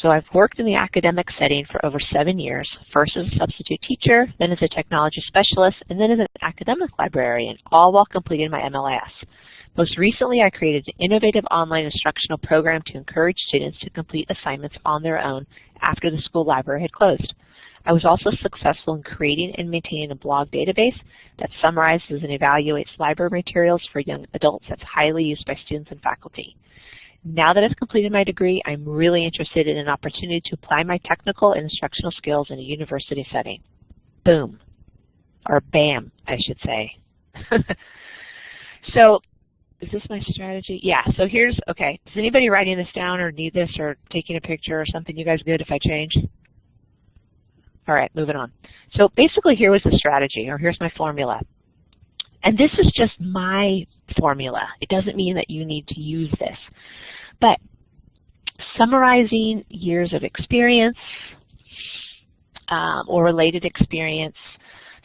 So I've worked in the academic setting for over seven years, first as a substitute teacher, then as a technology specialist, and then as an academic librarian, all while completing my MLIS. Most recently, I created an innovative online instructional program to encourage students to complete assignments on their own after the school library had closed. I was also successful in creating and maintaining a blog database that summarizes and evaluates library materials for young adults that's highly used by students and faculty. Now that I've completed my degree, I'm really interested in an opportunity to apply my technical and instructional skills in a university setting. Boom. Or bam, I should say. so is this my strategy? Yeah, so here's, okay, is anybody writing this down or need this or taking a picture or something? You guys good if I change? All right, moving on. So basically here was the strategy, or here's my formula. And this is just my formula. It doesn't mean that you need to use this. But summarizing years of experience um, or related experience,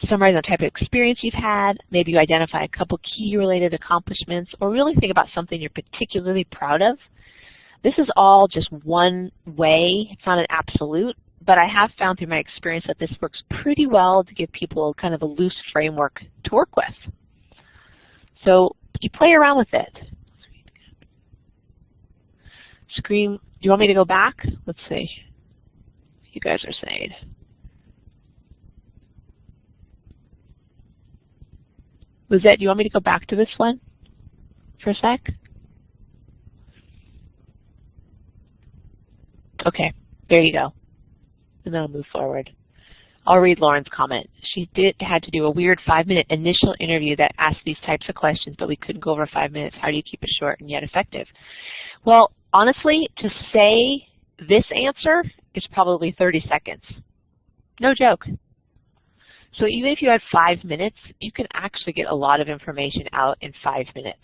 summarize the type of experience you've had, maybe you identify a couple key related accomplishments, or really think about something you're particularly proud of. This is all just one way. It's not an absolute, but I have found through my experience that this works pretty well to give people kind of a loose framework to work with. So you play around with it. Do you want me to go back? Let's see. You guys are saying. Lizette, do you want me to go back to this one for a sec? Okay, there you go. And then I'll move forward. I'll read Lauren's comment. She did had to do a weird five-minute initial interview that asked these types of questions, but we couldn't go over five minutes. How do you keep it short and yet effective? Well, honestly, to say this answer is probably 30 seconds. No joke. So even if you had five minutes, you can actually get a lot of information out in five minutes.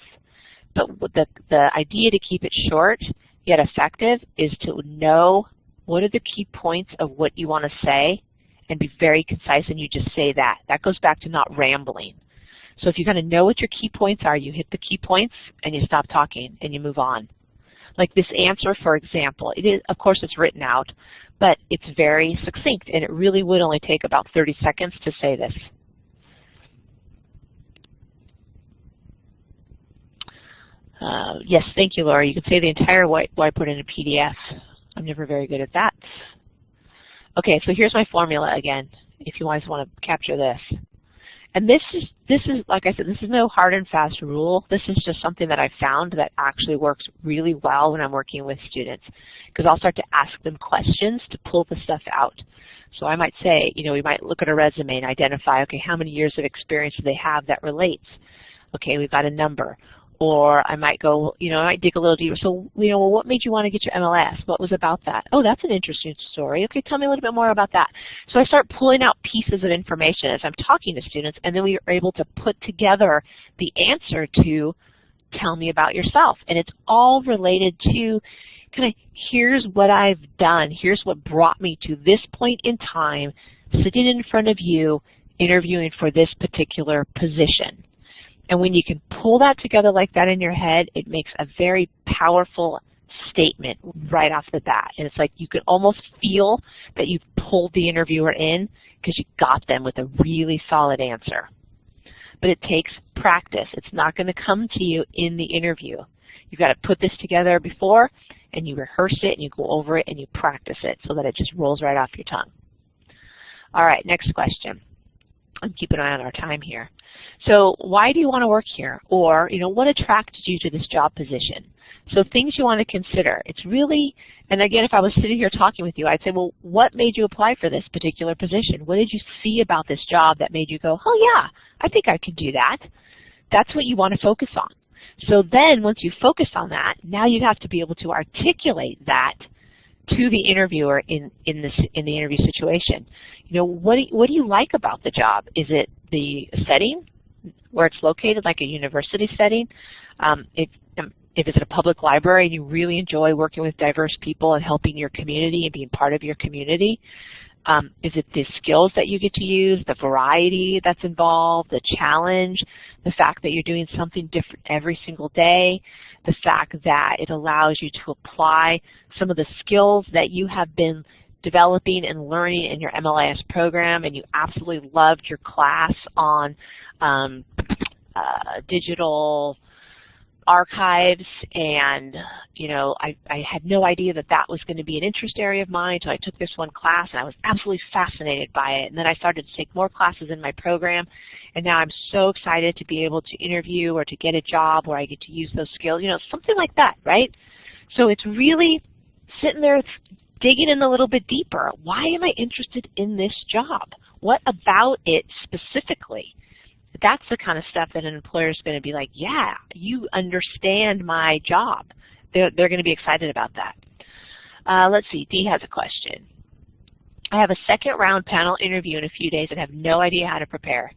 But the, the idea to keep it short yet effective is to know what are the key points of what you want to say and be very concise and you just say that. That goes back to not rambling. So if you kind of know what your key points are, you hit the key points and you stop talking and you move on. Like this answer, for example, it is, of course it's written out, but it's very succinct and it really would only take about 30 seconds to say this. Uh, yes, thank you, Laura. You can say the entire white, whiteboard in a PDF. I'm never very good at that. Okay, so here's my formula again, if you guys want to capture this. And this is, this is, like I said, this is no hard and fast rule. This is just something that I found that actually works really well when I'm working with students. Because I'll start to ask them questions to pull the stuff out. So I might say, you know, we might look at a resume and identify, okay, how many years of experience do they have that relates? Okay, we've got a number. Or I might go, you know, I might dig a little deeper. So, you know, well, what made you want to get your MLS? What was about that? Oh, that's an interesting story. Okay, tell me a little bit more about that. So I start pulling out pieces of information as I'm talking to students, and then we are able to put together the answer to tell me about yourself. And it's all related to kind of here's what I've done, here's what brought me to this point in time, sitting in front of you, interviewing for this particular position. And when you can pull that together like that in your head, it makes a very powerful statement right off the bat. And it's like you can almost feel that you've pulled the interviewer in because you got them with a really solid answer. But it takes practice. It's not going to come to you in the interview. You've got to put this together before, and you rehearse it, and you go over it, and you practice it so that it just rolls right off your tongue. All right, next question and keep an eye on our time here. So why do you want to work here? Or, you know, what attracted you to this job position? So things you want to consider. It's really, and again, if I was sitting here talking with you, I'd say, well, what made you apply for this particular position? What did you see about this job that made you go, oh yeah, I think I could do that? That's what you want to focus on. So then once you focus on that, now you have to be able to articulate that to the interviewer in in this in the interview situation. You know, what do you, what do you like about the job? Is it the setting where it's located, like a university setting? Um, if um, if it's a public library and you really enjoy working with diverse people and helping your community and being part of your community, um, is it the skills that you get to use, the variety that's involved, the challenge, the fact that you're doing something different every single day, the fact that it allows you to apply some of the skills that you have been developing and learning in your MLIS program and you absolutely loved your class on um, uh, digital archives and you know I, I had no idea that that was going to be an interest area of mine until I took this one class and I was absolutely fascinated by it. And then I started to take more classes in my program and now I'm so excited to be able to interview or to get a job where I get to use those skills you know something like that right? So it's really sitting there digging in a little bit deeper. Why am I interested in this job? What about it specifically that's the kind of stuff that an employer is going to be like, yeah, you understand my job. They're, they're going to be excited about that. Uh, let's see, Dee has a question. I have a second round panel interview in a few days and have no idea how to prepare.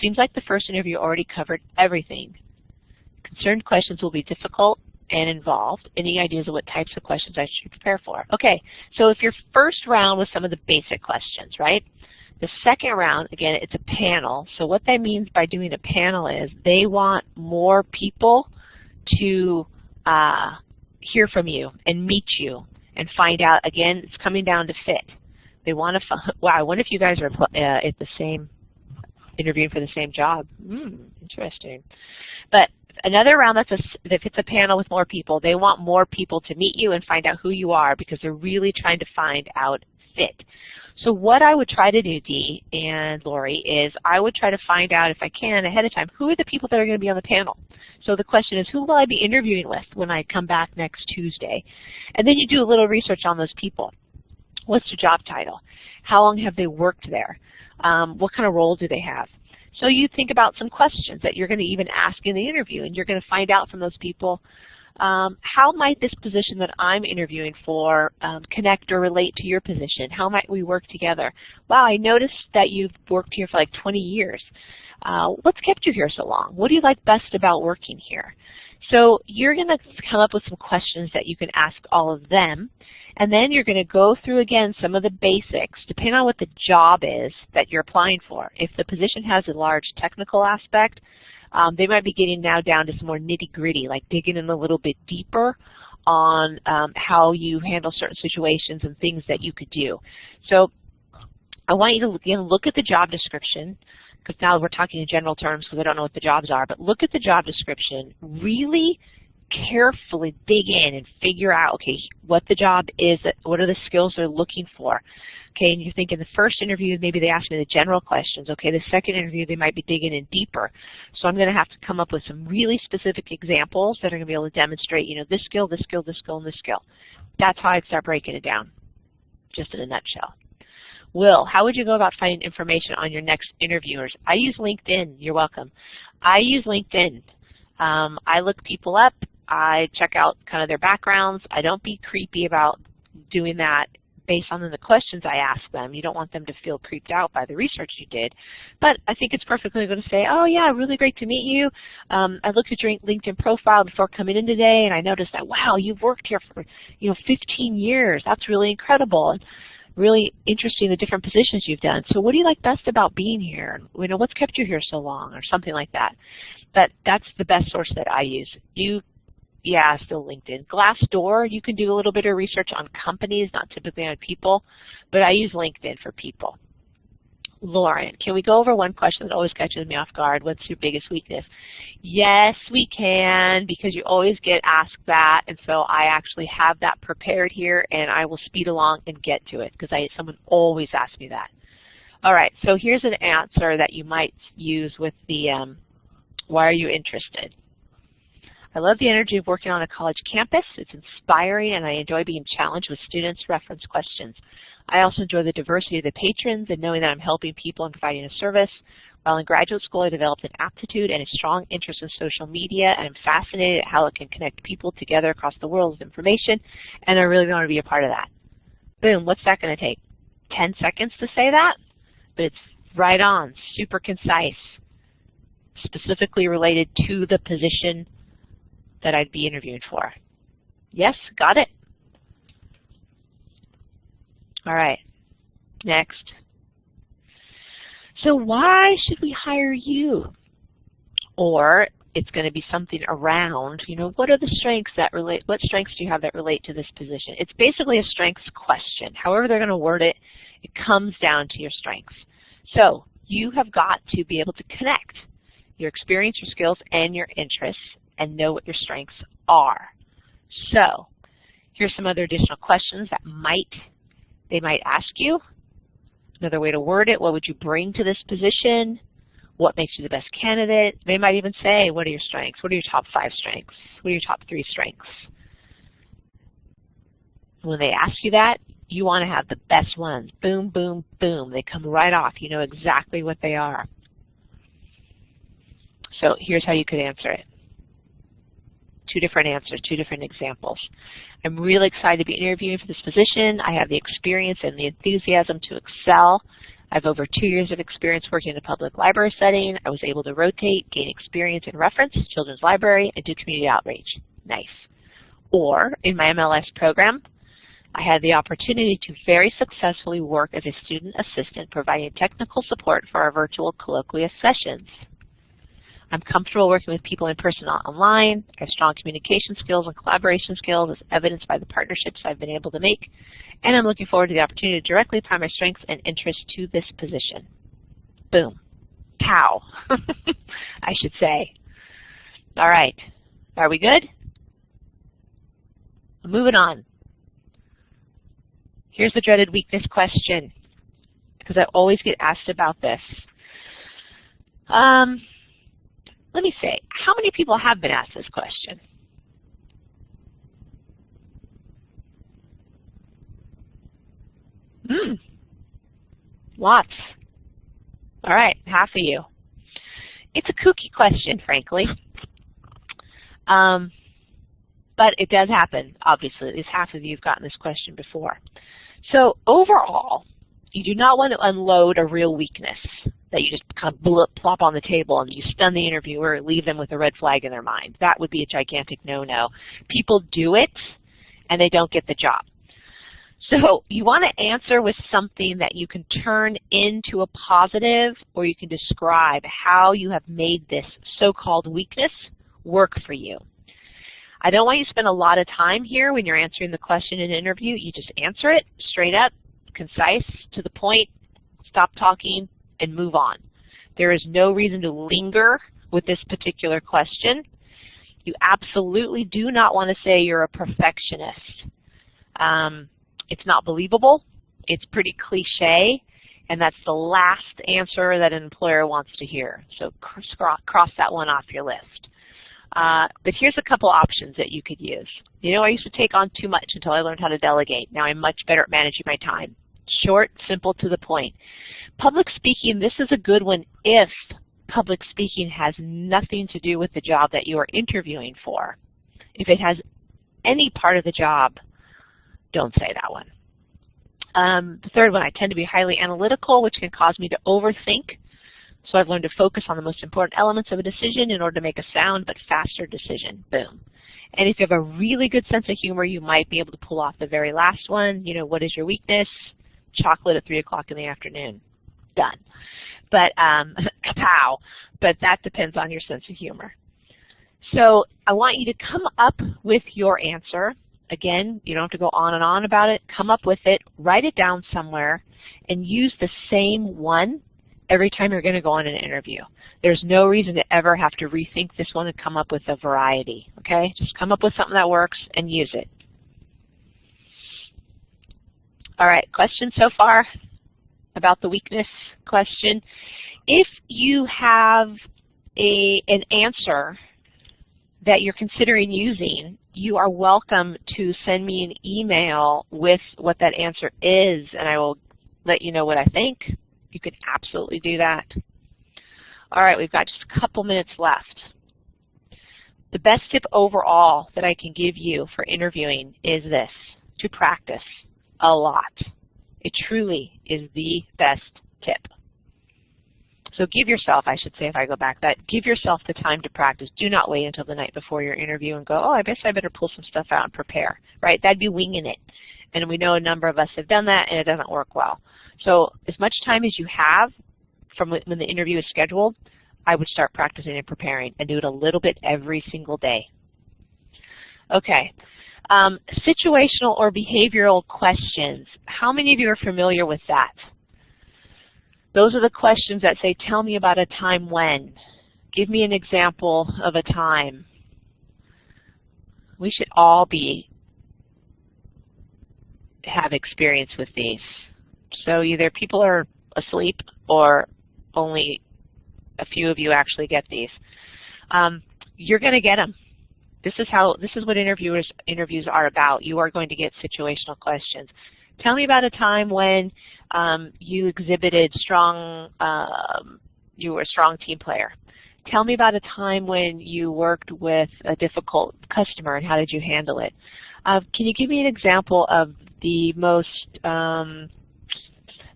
Seems like the first interview already covered everything. Concerned questions will be difficult and involved. Any ideas of what types of questions I should prepare for? Okay, so if your first round was some of the basic questions, right? The second round, again, it's a panel. So what that means by doing a panel is they want more people to uh, hear from you and meet you and find out, again, it's coming down to fit. They want to, wow, I wonder if you guys are uh, at the same, interviewing for the same job. Hmm, interesting. But another round that's a, if it's a panel with more people, they want more people to meet you and find out who you are because they're really trying to find out fit. So what I would try to do, Dee and Lori, is I would try to find out, if I can, ahead of time, who are the people that are going to be on the panel. So the question is, who will I be interviewing with when I come back next Tuesday? And then you do a little research on those people. What's their job title? How long have they worked there? Um, what kind of role do they have? So you think about some questions that you're going to even ask in the interview, and you're going to find out from those people um, how might this position that I'm interviewing for um, connect or relate to your position? How might we work together? Wow, I noticed that you've worked here for like 20 years. Uh, what's kept you here so long? What do you like best about working here? So you're going to come up with some questions that you can ask all of them, and then you're going to go through again some of the basics, depending on what the job is that you're applying for. If the position has a large technical aspect, um, they might be getting now down to some more nitty gritty, like digging in a little bit deeper on um, how you handle certain situations and things that you could do. So I want you to again look at the job description, because now we're talking in general terms because I don't know what the jobs are, but look at the job description. Really carefully dig in and figure out, okay, what the job is, what are the skills they're looking for. Okay, and you think in the first interview, maybe they asked me the general questions. Okay, the second interview, they might be digging in deeper. So I'm going to have to come up with some really specific examples that are going to be able to demonstrate, you know, this skill, this skill, this skill, and this skill. That's how I'd start breaking it down, just in a nutshell. Will, how would you go about finding information on your next interviewers? I use LinkedIn. You're welcome. I use LinkedIn. Um, I look people up. I check out kind of their backgrounds. I don't be creepy about doing that based on the questions I ask them. You don't want them to feel creeped out by the research you did. But I think it's perfectly going to say, oh yeah, really great to meet you. Um, I looked at your LinkedIn profile before coming in today and I noticed that, wow, you've worked here for you know 15 years. That's really incredible. And really interesting the different positions you've done. So what do you like best about being here? You know, what's kept you here so long or something like that. But that's the best source that I use. You yeah, still LinkedIn. Glassdoor, you can do a little bit of research on companies, not typically on people, but I use LinkedIn for people. Lauren, can we go over one question that always catches me off guard? What's your biggest weakness? Yes, we can, because you always get asked that, and so I actually have that prepared here, and I will speed along and get to it, because I someone always asks me that. All right, so here's an answer that you might use with the um, why are you interested? I love the energy of working on a college campus. It's inspiring and I enjoy being challenged with students' reference questions. I also enjoy the diversity of the patrons and knowing that I'm helping people and providing a service. While in graduate school, I developed an aptitude and a strong interest in social media, and I'm fascinated at how it can connect people together across the world with information, and I really want to be a part of that. Boom, what's that going to take? 10 seconds to say that? But it's right on, super concise, specifically related to the position that I'd be interviewed for. Yes, got it? All right, next. So why should we hire you? Or it's going to be something around, you know, what are the strengths that relate, what strengths do you have that relate to this position? It's basically a strengths question. However they're going to word it, it comes down to your strengths. So you have got to be able to connect your experience, your skills, and your interests and know what your strengths are. So here's some other additional questions that might they might ask you. Another way to word it, what would you bring to this position? What makes you the best candidate? They might even say, what are your strengths? What are your top five strengths? What are your top three strengths? When they ask you that, you want to have the best ones. Boom, boom, boom. They come right off. You know exactly what they are. So here's how you could answer it two different answers, two different examples. I'm really excited to be interviewing for this position. I have the experience and the enthusiasm to excel. I have over two years of experience working in a public library setting. I was able to rotate, gain experience in reference, children's library, and do community outreach. Nice. Or in my MLS program, I had the opportunity to very successfully work as a student assistant providing technical support for our virtual colloquium sessions. I'm comfortable working with people in person or online. I have strong communication skills and collaboration skills as evidenced by the partnerships I've been able to make. And I'm looking forward to the opportunity to directly apply my strengths and interests to this position. Boom. Pow. I should say. All right. Are we good? Moving on. Here's the dreaded weakness question, because I always get asked about this. Um, let me say, how many people have been asked this question? Hmm. Lots. All right, half of you. It's a kooky question, frankly. Um, but it does happen, obviously. At least half of you have gotten this question before. So overall, you do not want to unload a real weakness that you just kind of blip, plop on the table and you stun the interviewer, leave them with a red flag in their mind. That would be a gigantic no-no. People do it and they don't get the job. So you want to answer with something that you can turn into a positive or you can describe how you have made this so-called weakness work for you. I don't want you to spend a lot of time here when you're answering the question in an interview. You just answer it straight up, concise, to the point, stop talking, and move on. There is no reason to linger with this particular question. You absolutely do not want to say you're a perfectionist. Um, it's not believable. It's pretty cliche, and that's the last answer that an employer wants to hear. So cross that one off your list. Uh, but here's a couple options that you could use. You know, I used to take on too much until I learned how to delegate. Now I'm much better at managing my time. Short, simple, to the point. Public speaking, this is a good one if public speaking has nothing to do with the job that you are interviewing for. If it has any part of the job, don't say that one. Um, the third one, I tend to be highly analytical, which can cause me to overthink. So I've learned to focus on the most important elements of a decision in order to make a sound but faster decision. Boom. And if you have a really good sense of humor, you might be able to pull off the very last one. You know, what is your weakness? Chocolate at 3 o'clock in the afternoon. Done. But, um. But that depends on your sense of humor. So I want you to come up with your answer. Again, you don't have to go on and on about it. Come up with it, write it down somewhere, and use the same one every time you're going to go on an interview. There's no reason to ever have to rethink this one and come up with a variety, okay? Just come up with something that works and use it. All right, questions so far about the weakness question? If you have a, an answer that you're considering using, you are welcome to send me an email with what that answer is, and I will let you know what I think. You can absolutely do that. All right, we've got just a couple minutes left. The best tip overall that I can give you for interviewing is this, to practice a lot. It truly is the best tip. So give yourself, I should say if I go back, that give yourself the time to practice. Do not wait until the night before your interview and go, oh, I guess I better pull some stuff out and prepare, right? That'd be winging it. And we know a number of us have done that and it doesn't work well. So as much time as you have from when the interview is scheduled, I would start practicing and preparing and do it a little bit every single day. Okay. Um, situational or behavioral questions. How many of you are familiar with that? Those are the questions that say, tell me about a time when. Give me an example of a time. We should all be have experience with these. So either people are asleep or only a few of you actually get these. Um, you're going to get them. This is how this is what interviewers interviews are about. You are going to get situational questions. Tell me about a time when um, you exhibited strong, um, you were a strong team player. Tell me about a time when you worked with a difficult customer and how did you handle it. Uh, can you give me an example of the most, um,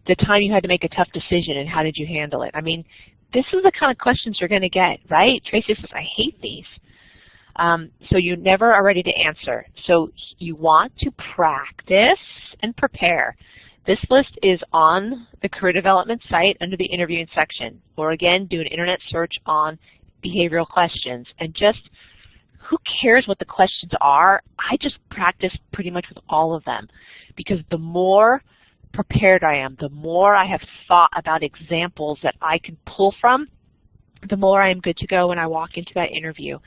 the time you had to make a tough decision and how did you handle it? I mean, this is the kind of questions you're going to get, right? Tracy says, I hate these. Um, so you never are ready to answer. So you want to practice and prepare. This list is on the career development site under the interviewing section. Or again, do an internet search on behavioral questions. And just, who cares what the questions are? I just practice pretty much with all of them. Because the more prepared I am, the more I have thought about examples that I can pull from, the more I'm good to go when I walk into that interview.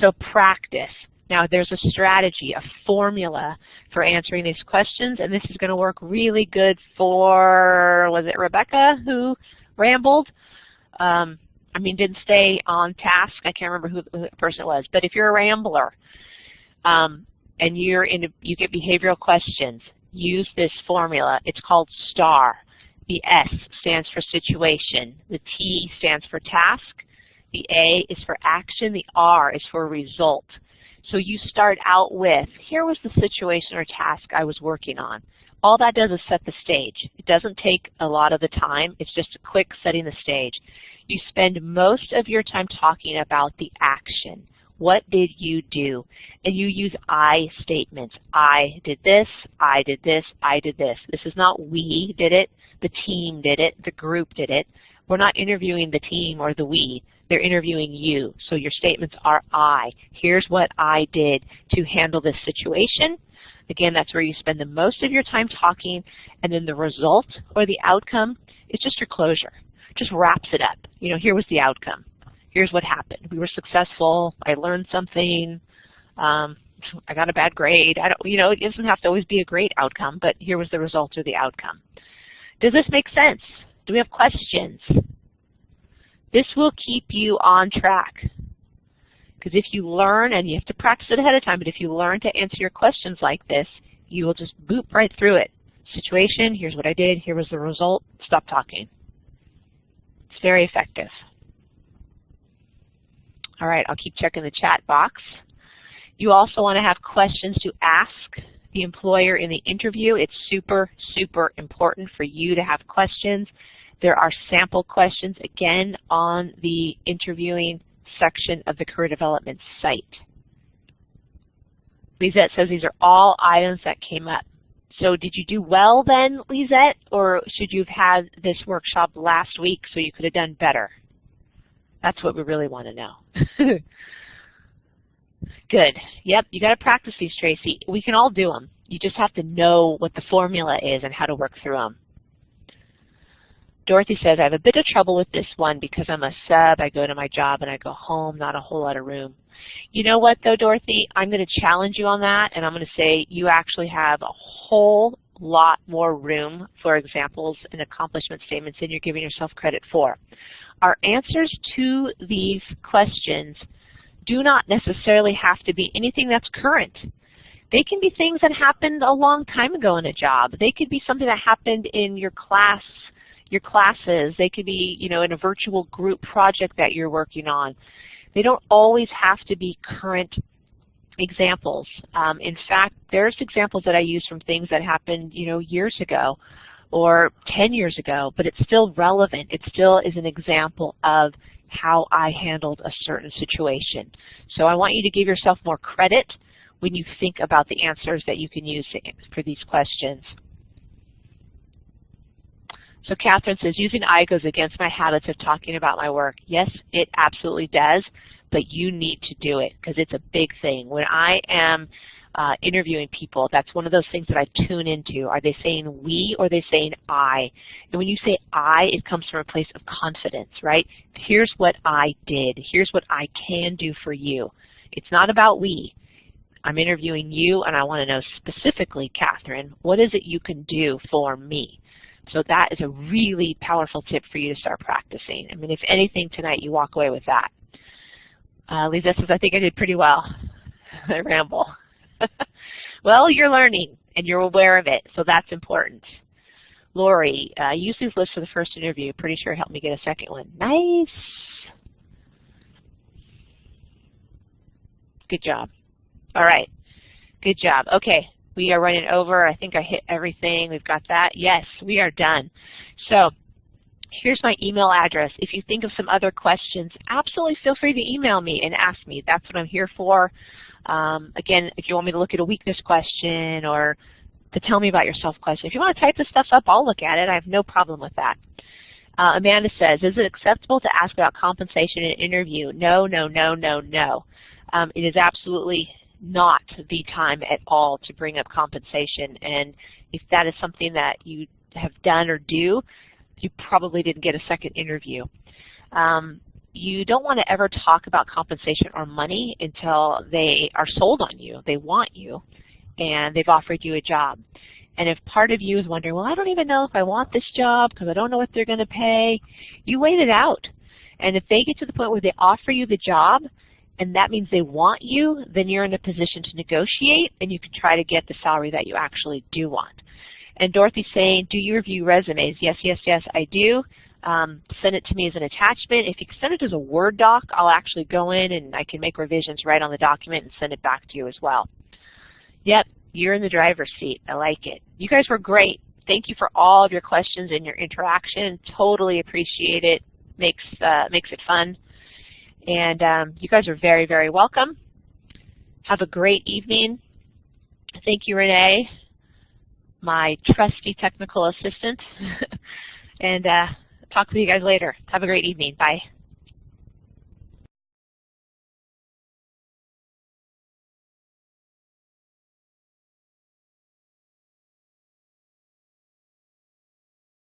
So practice. Now there's a strategy, a formula for answering these questions, and this is going to work really good for, was it Rebecca who rambled? Um, I mean, didn't stay on task. I can't remember who the person was. But if you're a rambler um, and you're in, you get behavioral questions, use this formula. It's called STAR. The S stands for situation. The T stands for task. The A is for action. The R is for result. So you start out with, here was the situation or task I was working on. All that does is set the stage. It doesn't take a lot of the time. It's just a quick setting the stage. You spend most of your time talking about the action. What did you do? And you use I statements. I did this, I did this, I did this. This is not we did it, the team did it, the group did it. We're not interviewing the team or the we. They're interviewing you. So your statements are I. Here's what I did to handle this situation. Again, that's where you spend the most of your time talking, and then the result or the outcome is just your closure. Just wraps it up. You know, here was the outcome here's what happened. We were successful. I learned something. Um, I got a bad grade. I don't, you know, it doesn't have to always be a great outcome, but here was the result or the outcome. Does this make sense? Do we have questions? This will keep you on track. Because if you learn, and you have to practice it ahead of time, but if you learn to answer your questions like this, you will just boop right through it. Situation, here's what I did, here was the result, stop talking. It's very effective. All right, I'll keep checking the chat box. You also want to have questions to ask the employer in the interview. It's super, super important for you to have questions. There are sample questions, again, on the interviewing section of the career development site. Lisette says these are all items that came up. So did you do well then, Lisette, or should you have had this workshop last week so you could have done better? That's what we really want to know. Good. Yep, you got to practice these, Tracy. We can all do them. You just have to know what the formula is and how to work through them. Dorothy says, I have a bit of trouble with this one because I'm a sub, I go to my job and I go home, not a whole lot of room. You know what though, Dorothy? I'm going to challenge you on that and I'm going to say you actually have a whole lot more room for examples and accomplishment statements than you're giving yourself credit for. Our answers to these questions do not necessarily have to be anything that's current. They can be things that happened a long time ago in a job. They could be something that happened in your class your classes. They could be, you know, in a virtual group project that you're working on. They don't always have to be current examples. Um, in fact, there's examples that I use from things that happened, you know, years ago or 10 years ago, but it's still relevant. It still is an example of how I handled a certain situation. So I want you to give yourself more credit when you think about the answers that you can use for these questions. So Catherine says, using I goes against my habits of talking about my work. Yes, it absolutely does, but you need to do it because it's a big thing. When I am uh, interviewing people, that's one of those things that I tune into. Are they saying we or are they saying I? And when you say I, it comes from a place of confidence, right? Here's what I did. Here's what I can do for you. It's not about we. I'm interviewing you and I want to know specifically, Catherine, what is it you can do for me? So that is a really powerful tip for you to start practicing. I mean, if anything tonight, you walk away with that. Uh, Lisa says, I think I did pretty well. I ramble. well, you're learning, and you're aware of it, so that's important. Lori, uh, use these lists for the first interview. Pretty sure helped me get a second one. Nice. Good job. All right. Good job. Okay, we are running over. I think I hit everything. We've got that. Yes, we are done. So here's my email address. If you think of some other questions, absolutely feel free to email me and ask me. That's what I'm here for. Um, again, if you want me to look at a weakness question or to tell me about yourself question, if you want to type this stuff up, I'll look at it. I have no problem with that. Uh, Amanda says, is it acceptable to ask about compensation in an interview? No, no, no, no, no. Um, it is absolutely not the time at all to bring up compensation. And if that is something that you have done or do, you probably didn't get a second interview. Um, you don't want to ever talk about compensation or money until they are sold on you, they want you, and they've offered you a job. And if part of you is wondering, well, I don't even know if I want this job because I don't know what they're going to pay, you wait it out. And if they get to the point where they offer you the job, and that means they want you, then you're in a position to negotiate and you can try to get the salary that you actually do want. And Dorothy's saying, do you review resumes? Yes, yes, yes, I do. Um, send it to me as an attachment. If you send it as a Word doc, I'll actually go in and I can make revisions right on the document and send it back to you as well. Yep, you're in the driver's seat. I like it. You guys were great. Thank you for all of your questions and your interaction. Totally appreciate it. Makes, uh, makes it fun. And um, you guys are very, very welcome. Have a great evening. Thank you, Renee, my trusty technical assistant. and uh, talk with you guys later. Have a great evening. Bye.